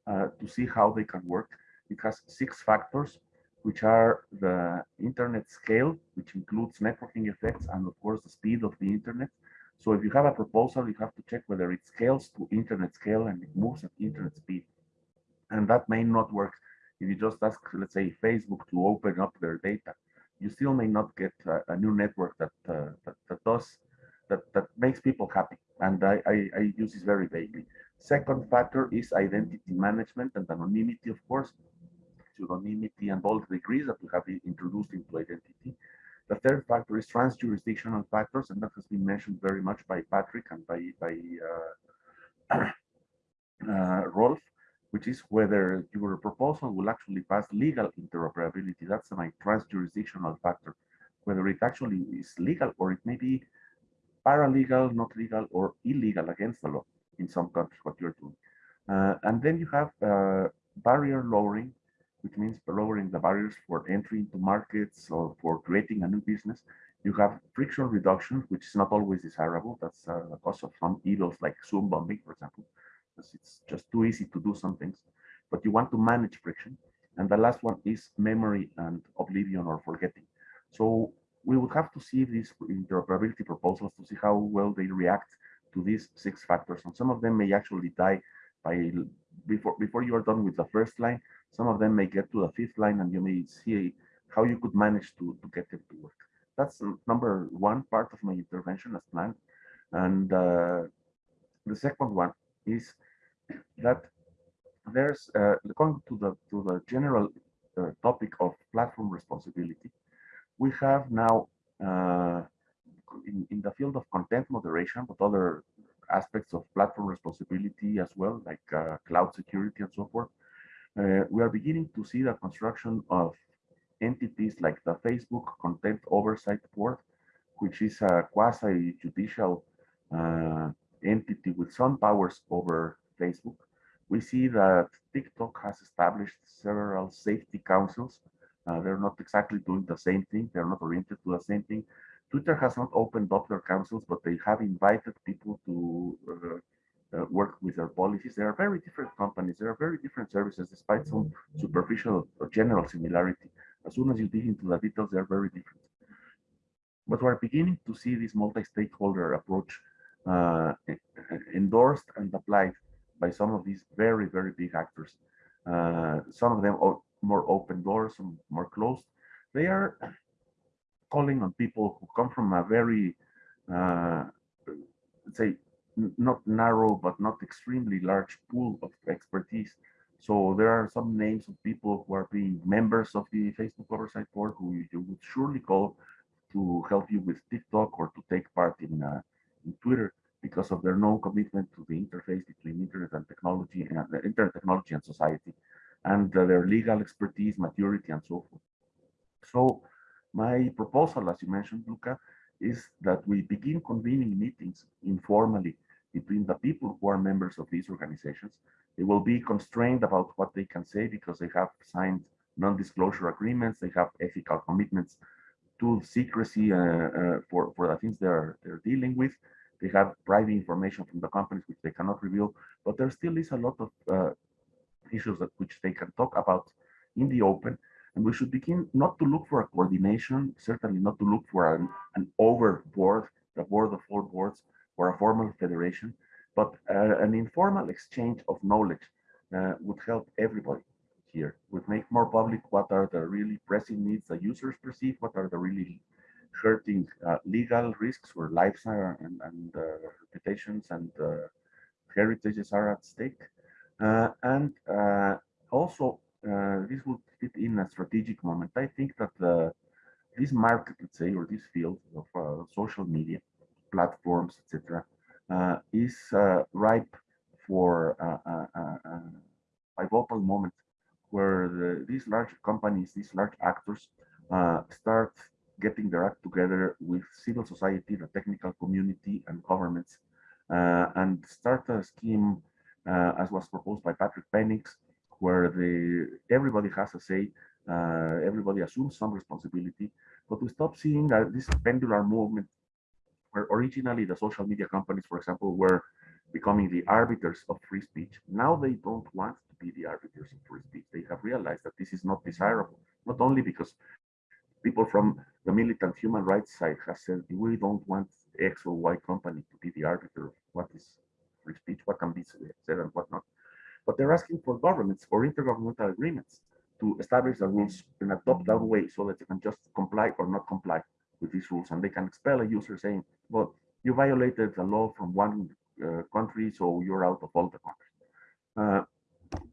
uh, to see how they can work. It has six factors, which are the internet scale, which includes networking effects and of course the speed of the internet. So if you have a proposal, you have to check whether it scales to internet scale and it moves at internet speed. And that may not work if you just ask, let's say, Facebook to open up their data. You still may not get a, a new network that, uh, that, that does that that makes people happy. And I, I, I use this very vaguely. Second factor is identity management and anonymity, of course, pseudonymity and all the degrees that we have introduced into identity. The third factor is trans-jurisdictional factors, and that has been mentioned very much by Patrick and by, by uh, uh, Rolf, which is whether your proposal will actually pass legal interoperability. That's my trans-jurisdictional factor, whether it actually is legal or it may be paralegal, not legal, or illegal against the law in some countries, what you're doing. Uh, and then you have uh, barrier lowering, which means lowering the barriers for entry into markets or for creating a new business. You have friction reduction, which is not always desirable. That's uh, the cause of some evils like Zoom bombing, for example, because it's just too easy to do some things. But you want to manage friction. And the last one is memory and oblivion or forgetting. So we would have to see these interoperability proposals to see how well they react to these six factors. And some of them may actually die by before before you are done with the first line. Some of them may get to the fifth line and you may see how you could manage to, to get them to work. That's number one part of my intervention as planned. And uh, the second one is that there's uh, going to the to the general uh, topic of platform responsibility. We have now uh, in, in the field of content moderation, but other aspects of platform responsibility as well, like uh, cloud security and so forth. Uh, we are beginning to see the construction of entities like the Facebook Content Oversight Board, which is a quasi-judicial uh, entity with some powers over Facebook. We see that TikTok has established several safety councils. Uh, they're not exactly doing the same thing. They're not oriented to the same thing, Twitter has not opened up their councils, but they have invited people to uh, uh, work with their policies. They are very different companies. They are very different services, despite some superficial or general similarity. As soon as you dig into the details, they are very different. But we're beginning to see this multi-stakeholder approach uh, endorsed and applied by some of these very, very big actors. Uh, some of them more open doors, some more closed. They are calling on people who come from a very, uh, say, not narrow, but not extremely large pool of expertise. So there are some names of people who are being members of the Facebook Oversight Board who you would surely call to help you with TikTok or to take part in, uh, in Twitter because of their known commitment to the interface between internet and technology and uh, internet technology and society and uh, their legal expertise, maturity, and so forth. So my proposal, as you mentioned, Luca, is that we begin convening meetings informally between the people who are members of these organizations. They will be constrained about what they can say because they have signed non-disclosure agreements, they have ethical commitments to secrecy uh, uh, for, for the things they're, they're dealing with. They have private information from the companies which they cannot reveal, but there still is a lot of uh, issues that which they can talk about in the open. And we should begin not to look for a coordination, certainly not to look for an, an over board, the board of four boards, or a formal federation, but uh, an informal exchange of knowledge uh, would help everybody here, would make more public what are the really pressing needs the users perceive, what are the really hurting uh, legal risks where lives are and, and uh, reputations and uh, heritages are at stake. Uh, and uh, also, uh, this would fit in a strategic moment. I think that this market, let's say, or this field of social media platforms, etc., is ripe for a pivotal moment where the, these large companies, these large actors uh, start getting their act together with civil society, the technical community, and governments, uh, and start a scheme uh, as was proposed by Patrick Penninckx, where the everybody has a say, uh, everybody assumes some responsibility, but we stop seeing this pendular movement where originally the social media companies, for example, were becoming the arbiters of free speech. Now they don't want to be the arbiters of free speech. They have realized that this is not desirable, not only because people from the militant human rights side have said we don't want X or Y company to be the arbiter of what is free speech, what can be said and what not. But they're asking for governments or intergovernmental agreements to establish the rules in a top-down way so that they can just comply or not comply with these rules. And they can expel a user saying, well, you violated the law from one uh, country, so you're out of all the countries. Uh,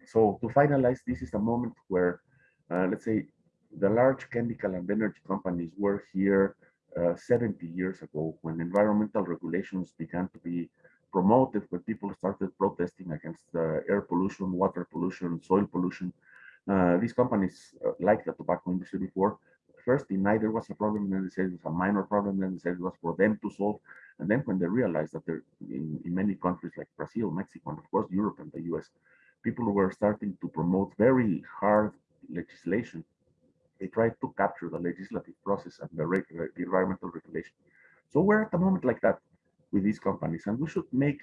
so to finalize, this is the moment where, uh, let's say, the large chemical and energy companies were here uh, 70 years ago when environmental regulations began to be promoted, when people started protesting against uh, air pollution, water pollution, soil pollution. Uh, these companies, uh, like the tobacco industry before, first denied there was a problem, then they said it was a minor problem, then they said it was for them to solve. And then when they realized that there, in, in many countries like Brazil, Mexico, and of course Europe and the US, people were starting to promote very hard legislation they try to capture the legislative process and the, the environmental regulation. So we're at a moment like that with these companies, and we should make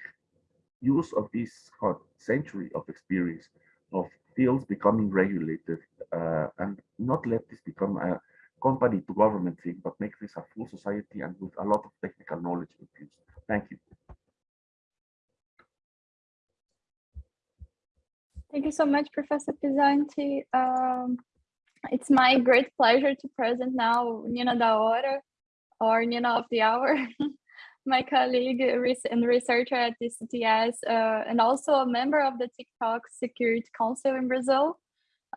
use of this century of experience of fields becoming regulated uh, and not let this become a company to government thing, but make this a full society and with a lot of technical knowledge infused. Thank you. Thank you so much, Professor Pisanty. Um, it's my great pleasure to present now Nina da Hora, or Nina of the Hour, my colleague and researcher at the CTS, uh, and also a member of the TikTok Security Council in Brazil.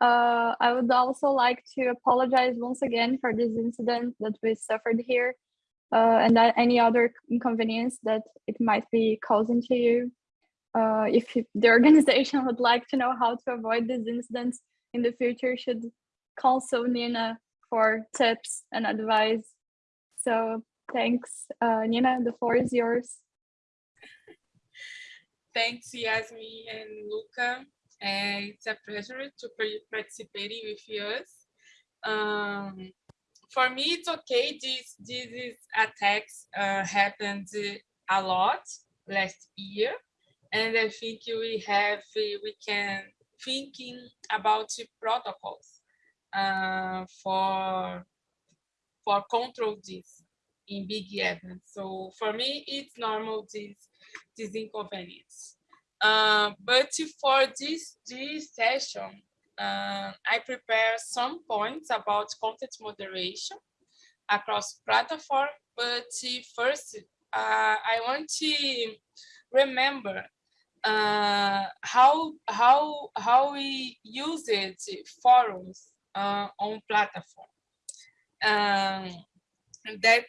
Uh, I would also like to apologize once again for this incident that we suffered here uh, and any other inconvenience that it might be causing to you. Uh, if the organization would like to know how to avoid these incidents in the future, should console Nina for tips and advice. So thanks, uh, Nina, the floor is yours. Thanks, Yasmin and Luca. Uh, it's a pleasure to participate with us. Um, for me, it's okay. This this attacks uh, happened a lot last year, and I think we have we can thinking about protocols uh, for for control this in big events. So for me, it's normal this this inconvenience. Uh, but for this this session, uh, I prepare some points about content moderation across platform. But first, uh, I want to remember uh, how how how we use it forums uh, on platform um, that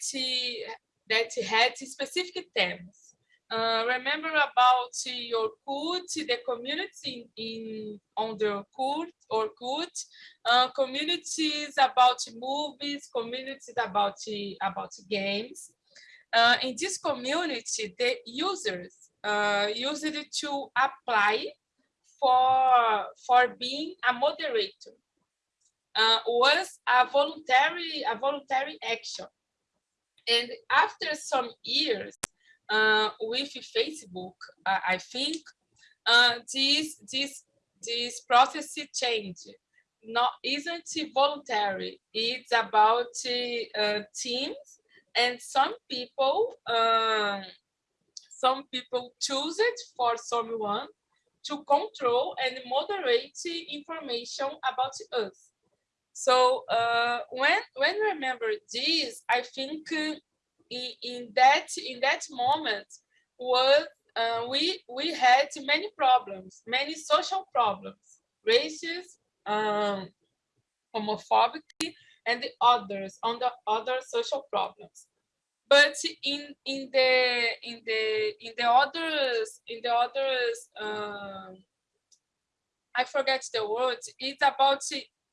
that had specific themes. Uh, remember about your Orkut, the community in on the Orkut, Orkut uh, communities about movies, communities about about games. Uh, in this community, the users uh, used it to apply for for being a moderator uh, was a voluntary a voluntary action. And after some years uh, with facebook uh, i think uh, this this this process changed. Not isn't voluntary? It's about uh, teams and some people um, some people choose it for someone to control and moderate information about us. So uh, when when remember this, I think uh, in, in that in that moment was uh, we we had many problems, many social problems, racist, um, homophobic, and the others on the other social problems. But in in the in the in the others in the others um, I forget the word. It's about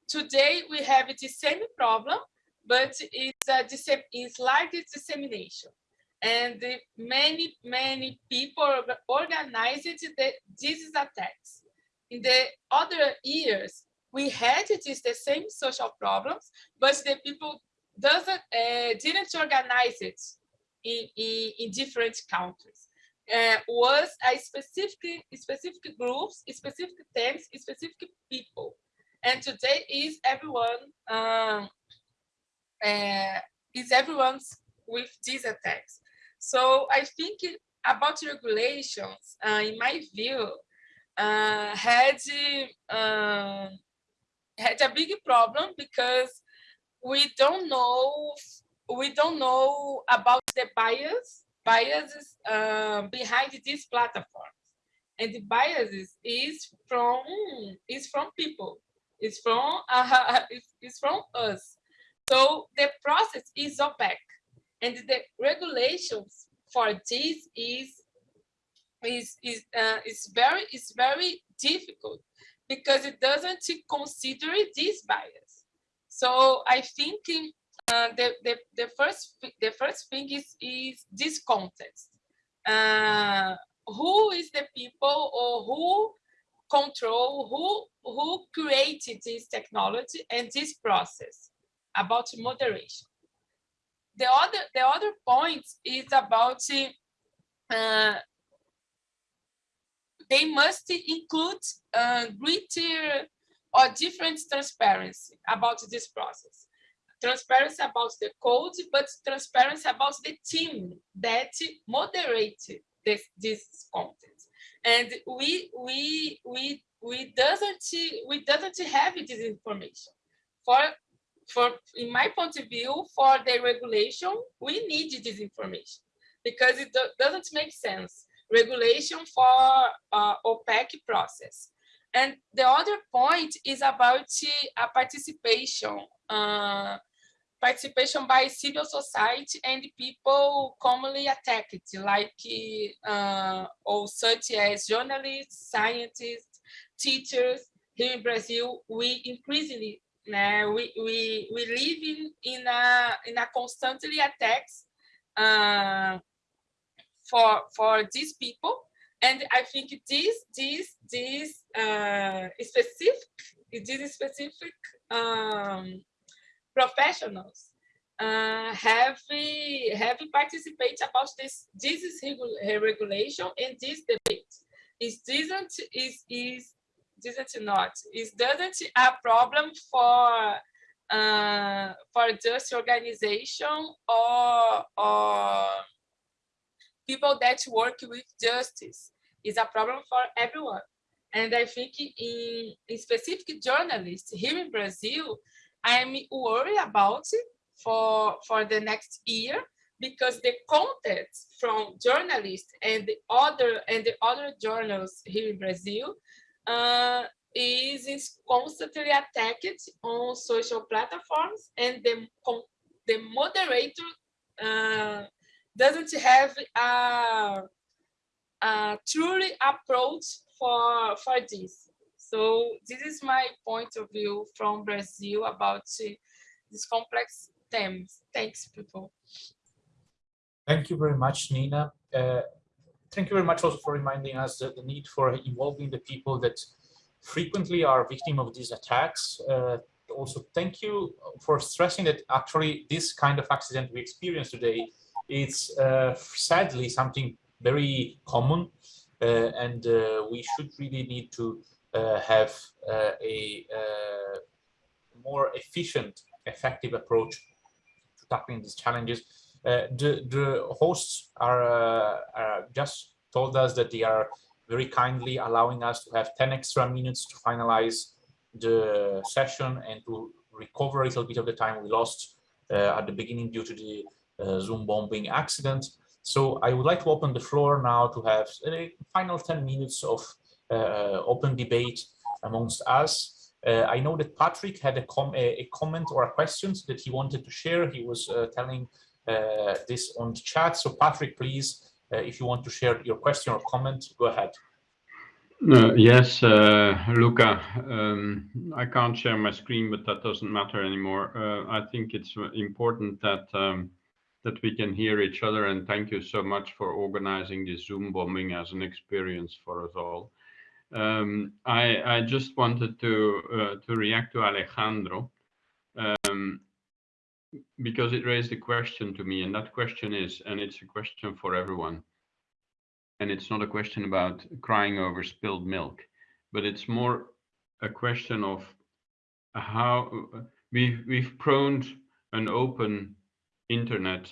today we have the same problem, but it's a it's like dissemination. And many many people organized the, these attacks. In the other years we had it is the same social problems but the people doesn't uh, didn't organize it in, in, in different countries. Uh, was a specific specific groups specific themes specific people and today is everyone um, uh, is everyone's with these attacks. So I think about regulations, uh, in my view, uh, had uh, had a big problem because we don't know we don't know about the bias biases uh, behind these platforms, and the biases is from is from people, is from uh, is from us. So the process is opaque and the regulations for this is is is uh, is very is very difficult because it doesn't consider this bias. So I think uh, the, the the first the first thing is is this context. Uh, who is the people or who control who who created this technology and this process about moderation the other the other point is about uh, they must include uh, greater or different transparency about this process. Transparency about the code, but transparency about the team that moderated this, this content. And we we we we doesn't we doesn't have this information. For for in my point of view, for the regulation, we need this information because it do, doesn't make sense. Regulation for uh, opaque process. And the other point is about a participation, uh, participation by civil society and people commonly attacked, like uh, or such as journalists, scientists, teachers. Here in Brazil, we increasingly né? We we we live in in a in a constantly attacks uh, for for these people, and I think this this this uh, specific these specific um, professionals uh, have have participated about this this is regulation and this debate. Is isn't is is it not? Is doesn't a problem for uh, for just organization or or people that work with justice? Is a problem for everyone. And I think in, in specific journalists here in Brazil, I'm worried about it for for the next year because the content from journalists and the other and the other journals here in Brazil uh, is, is constantly attacked on social platforms and the, the moderator uh, doesn't have a, a truly approach for, for this. So this is my point of view from Brazil about these complex themes. Thanks, people. Thank you very much, Nina. Uh, thank you very much also for reminding us the, the need for involving the people that frequently are victim of these attacks. Uh, also, thank you for stressing that actually this kind of accident we experience today, it's uh, sadly something very common uh, and uh, we should really need to have uh, a more efficient, effective approach to tackling these challenges. Uh, the, the hosts are, uh, are, just told us that they are very kindly allowing us to have 10 extra minutes to finalize the session and to recover a little bit of the time we lost uh, at the beginning due to the uh, Zoom bombing accident. So I would like to open the floor now to have a final 10 minutes of uh, open debate amongst us. Uh, I know that Patrick had a, com a, comment or a question that he wanted to share. He was uh, telling uh, this on the chat. So Patrick, please, if you want to share your question or comment, go ahead. Uh, yes, uh, Luca, um, I can't share my screen, but that doesn't matter anymore. Uh, I think it's important that um, that we can hear each other, and thank you so much for organizing this Zoom bombing as an experience for us all. Um, I, I, just wanted to uh, to react to Alejandro um, because it raised a question to me, and that question is, and it's a question for everyone. And it's not a question about crying over spilled milk, but it's more a question of how we've we've prone an open internet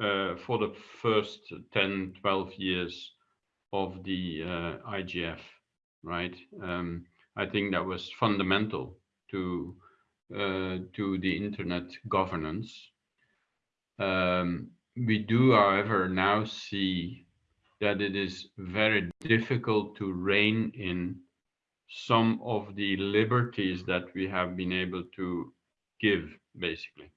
uh, for the first 10, 12 years of the uh, IGF, right? Um, I think that was fundamental to uh, to the internet governance. Um, we do, however, now see that it is very difficult to rein in some of the liberties that we have been able to give, basically.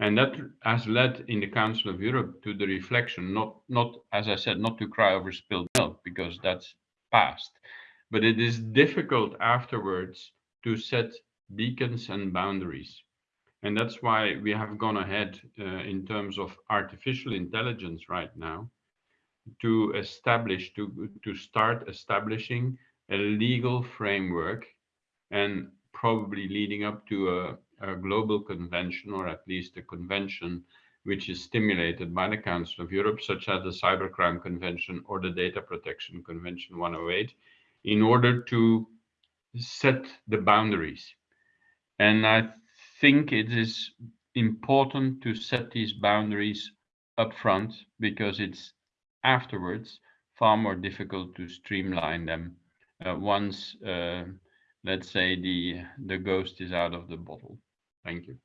And that has led in the Council of Europe to the reflection, not, not as I said, not to cry over spilled milk, because that's past. But it is difficult afterwards to set beacons and boundaries. And that's why we have gone ahead uh, in terms of artificial intelligence right now to establish, to, to start establishing a legal framework and probably leading up to a, a global convention or at least a convention which is stimulated by the Council of Europe, such as the Cybercrime Convention or the Data Protection Convention 108, in order to set the boundaries. And I think it is important to set these boundaries up front because it's afterwards far more difficult to streamline them uh, once, uh, let's say, the, the ghost is out of the bottle. Thank you.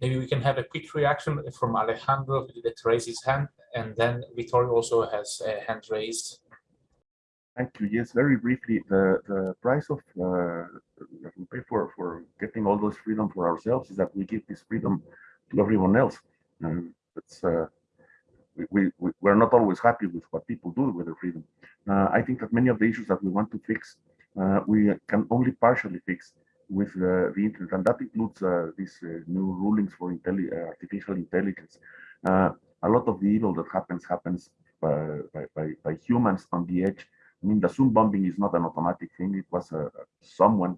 Maybe we can have a quick reaction from Alejandro that raised his hand, and then Vittorio also has a hand raised. Thank you. Yes, very briefly, the, the price of uh, we pay for, for getting all those freedom for ourselves is that we give this freedom to everyone else. It's uh, we, we we're not always happy with what people do with their freedom. Uh, I think that many of the issues that we want to fix, uh, we can only partially fix with uh, the internet, and that includes uh, these uh, new rulings for intelli artificial intelligence. a lot of the evil that happens happens by, by, by, humans on the edge. I mean, the Zoom bombing is not an automatic thing. It was someone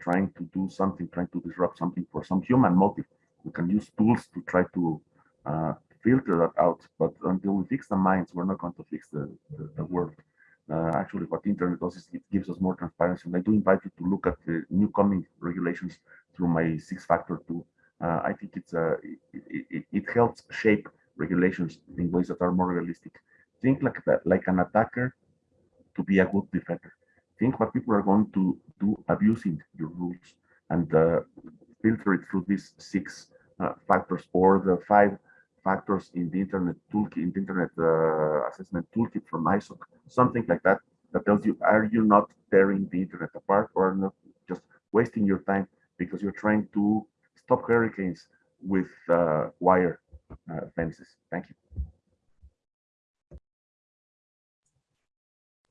trying to do something, trying to disrupt something for some human motive. We can use tools to try to uh, filter that out. But until we fix the minds, we're not going to fix the, the, the world. Uh, actually, what the internet does is it gives us more transparency. And I do invite you to look at the new coming regulations through my six factor tool. Uh, I think it's uh, it, it, it, helps shape regulations in ways that are more realistic. Think like that, like an attacker to be a good defender. Think what people are going to do abusing your rules and uh, filter it through these six uh, factors or the five factors in the internet toolkit, in the internet uh, assessment toolkit from ISOC, something like that, that tells you, are you not tearing the internet apart or not just wasting your time because you're trying to stop hurricanes with uh, wire uh, fences. Thank you.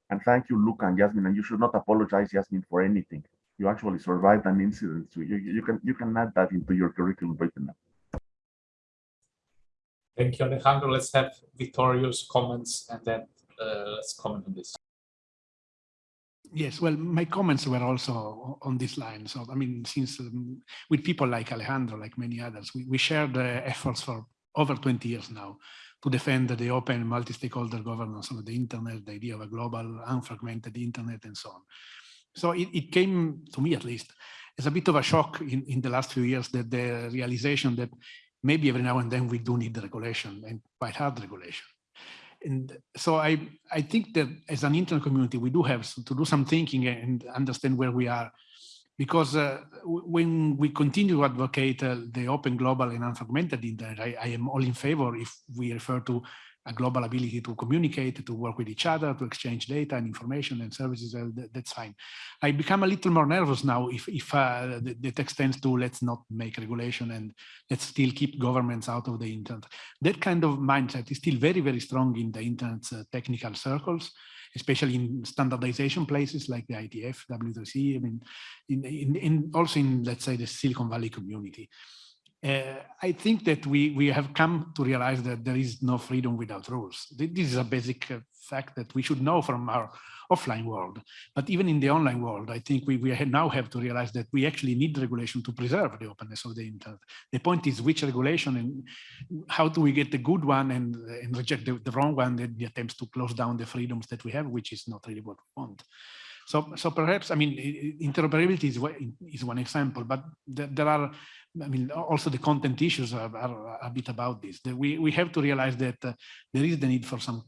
And thank you, Luca and Yasmin. And you should not apologize, Yasmin, for anything. You actually survived an incident. So you, you can you can add that into your curriculum right now. Thank you, Alejandro. Let's have Vittorio's comments and then uh, let's comment on this. Yes, well, my comments were also on this line. So, I mean, since um, with people like Alejandro, like many others, we, we shared the efforts for over 20 years now to defend the open multi-stakeholder governance of the internet, the idea of a global unfragmented internet and so on. So it, it came to me at least as a bit of a shock in, in the last few years that the realization that maybe every now and then we do need the regulation and quite hard regulation. and so I, I think that as an internet community, we do have to do some thinking and understand where we are. Because uh, when we continue to advocate uh, the open, global, and unfragmented internet, I, I, am all in favor if we refer to a global ability to communicate, to work with each other, to exchange data and information and services, uh, that, that's fine. I become a little more nervous now if, if uh, the, the, text to let's not make regulation and let's still keep governments out of the internet. That kind of mindset is still very, very strong in the internet's uh, technical circles, especially in standardization places like the IETF, W3C, I mean, in, in, in also in, let's say, the Silicon Valley community uh, I think that we, we have come to realize that there is no freedom without rules. This is a basic uh, fact that we should know from our offline world. But even in the online world, I think we, we now have to realize that we actually need regulation to preserve the openness of the internet. The point is which regulation and how do we get the good one and, and reject the, the wrong one, the attempts to close down the freedoms that we have, which is not really what we want. So, so perhaps, I mean, interoperability is, is one example, but there are I mean, also the content issues are, are a bit about this. We, we have to realize that uh, there is the need for some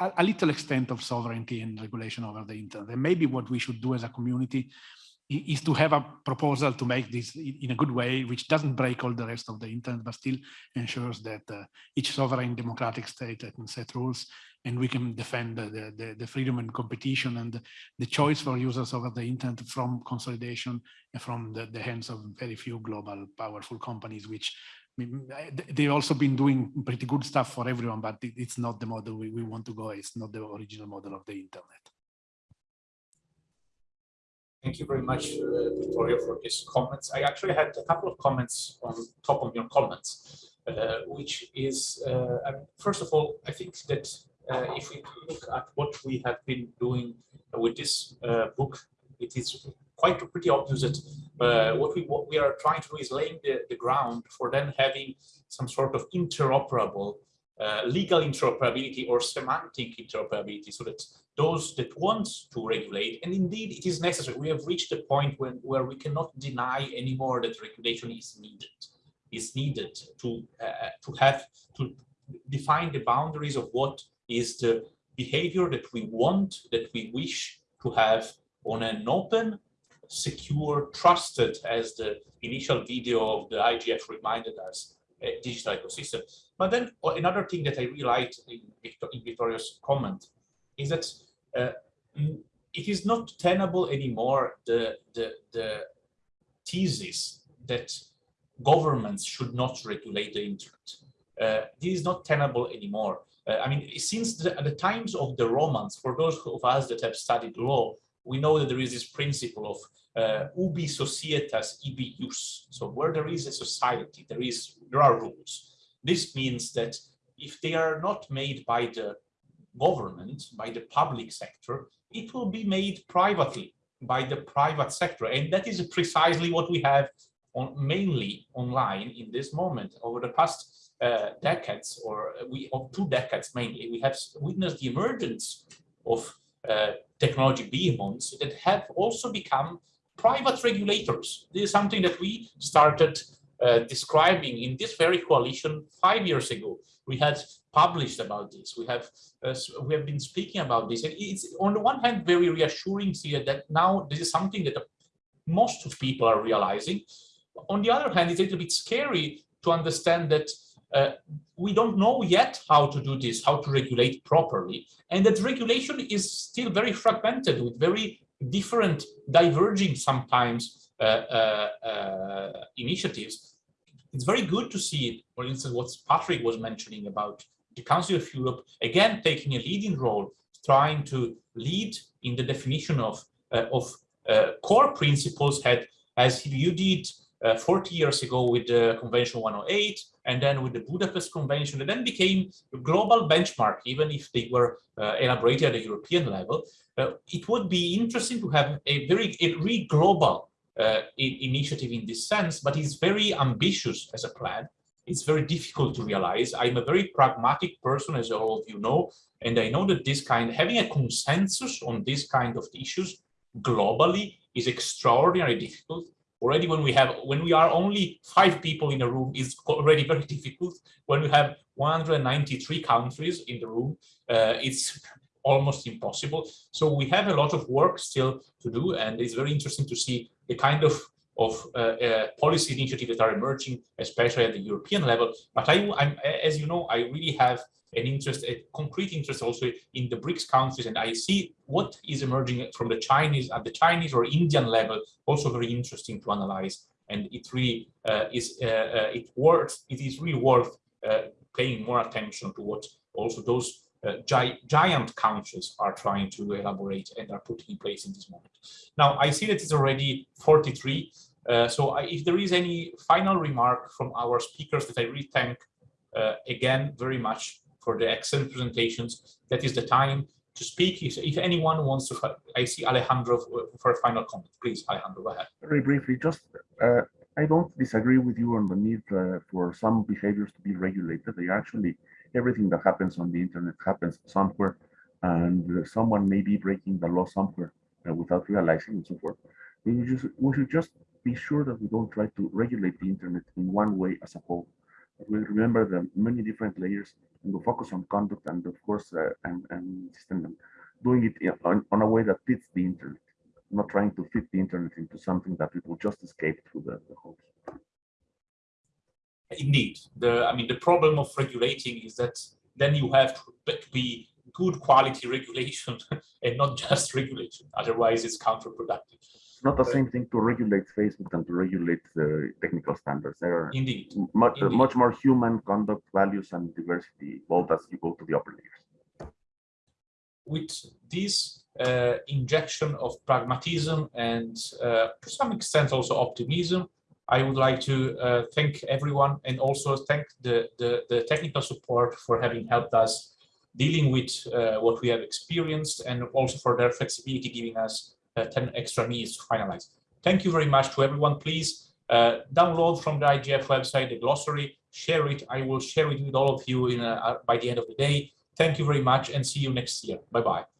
a, a, little extent of sovereignty and regulation over the internet. And maybe what we should do as a community is to have a proposal to make this in a good way, which doesn't break all the rest of the internet, but still ensures that uh, each sovereign democratic state can set rules and we can defend the, the, the, freedom and competition and the choice for users over the internet from consolidation and from the, the hands of very few global powerful companies, which they've also been doing pretty good stuff for everyone, but it's not the model we, we want to go. It's not the original model of the internet. Thank you very much, uh, Vittorio, for these comments. I actually had a couple of comments on top of your comments, uh, which is, uh, first of all, I think that uh, if we look at what we have been doing with this uh, book, it is quite pretty obvious that uh, what we what we are trying to do is laying the, the ground for then having some sort of interoperable uh, legal interoperability or semantic interoperability so that those that want to regulate and indeed it is necessary we have reached a point when where we cannot deny anymore that regulation is needed is needed to uh, to have to define the boundaries of what is the behavior that we want, that we wish to have on an open, secure, trusted, as the initial video of the IGF reminded us, digital ecosystem. But then uh, another thing that I really liked in, Victor, in Vittorio's comment is that uh, it is not tenable anymore, the, the, the thesis that governments should not regulate the internet. Uh, this is not tenable anymore. Uh, I mean, since the, the, times of the Romans, for those of us that have studied law, we know that there is this principle of uh, ubi societas ibi jus. So where there is a society, there is there are rules. This means that if they are not made by the government, by the public sector, it will be made privately by the private sector. And that is precisely what we have on mainly online in this moment over the past decades, or we of two decades mainly, we have witnessed the emergence of uh, technology behemoths that have also become private regulators. This is something that we started uh, describing in this very coalition five years ago. We had published about this. We have uh, we have been speaking about this, and it's on the one hand very reassuring to see that now this is something that most of people are realizing. On the other hand, it's a little bit scary to understand that uh, we don't know yet how to do this, how to regulate properly. And that regulation is still very fragmented with very different, diverging sometimes uh, uh, uh, initiatives. It's very good to see, for instance, what Patrick was mentioning about the Council of Europe, again, taking a leading role, trying to lead in the definition of, uh, of uh, core principles had, as you did uh, 40 years ago with the Convention 108, and then with the Budapest Convention, it then became a global benchmark, even if they were uh, elaborated at a European level. Uh, it would be interesting to have a very a really global uh, initiative in this sense, but it's very ambitious as a plan. It's very difficult to realize. I'm a very pragmatic person, as all of you know, and I know that this kind, having a consensus on this kind of issues globally is extraordinarily difficult already when we have when we are only five people in a room is already very difficult. When we have 193 countries in the room uh, it's almost impossible. So we have a lot of work still to do and it's very interesting to see the kind of of uh, uh, policy initiatives that are emerging especially at the european level but i I'm, as you know i really have an interest, a concrete interest also in the BRICS countries. And I see what is emerging from the Chinese at the Chinese or Indian level, also very interesting to analyze. And it really uh, is, uh, uh, it worth, it is really worth uh, paying more attention to what also those gi giant countries are trying to elaborate and are putting in place in this moment. Now, I see that it's already 43. Uh, so I, if there is any final remark from our speakers that I really thank uh, again very much for the excellent presentations. That is the time to speak. If, if anyone wants to, I see Alejandro for a final comment. Please, Alejandro, go ahead. Very briefly, just uh, I don't disagree with you on the need uh, for some behaviors to be regulated. They actually, everything that happens on the internet happens somewhere, and someone may be breaking the law somewhere uh, without realizing and so forth. We, just, we should just be sure that we don't try to regulate the internet in one way as a whole we remember the many different layers and we focus on conduct and of course uh, and, and system doing it on, on a way that fits the internet, not trying to fit the internet into something that it will just escape through the, the holes. Indeed, the I mean the problem of regulating is that then you have to be good quality regulation and not just regulation. Otherwise, it's counterproductive It's not the same thing to regulate Facebook than to regulate the technical standards. There are indeed much indeed. much more human conduct, values, and diversity both as you go to the upper layers. With this uh, injection of pragmatism and uh, to some extent also optimism, I would like to uh, thank everyone and also thank the, the, the, technical support for having helped us dealing with uh, what we have experienced and also for their flexibility giving us uh, 10 extra minutes to finalize. Thank you very much to everyone. Please uh, download from the IGF website the glossary, share it. I will share it with all of you in, uh, by the end of the day. Thank you very much and see you next year. Bye-bye.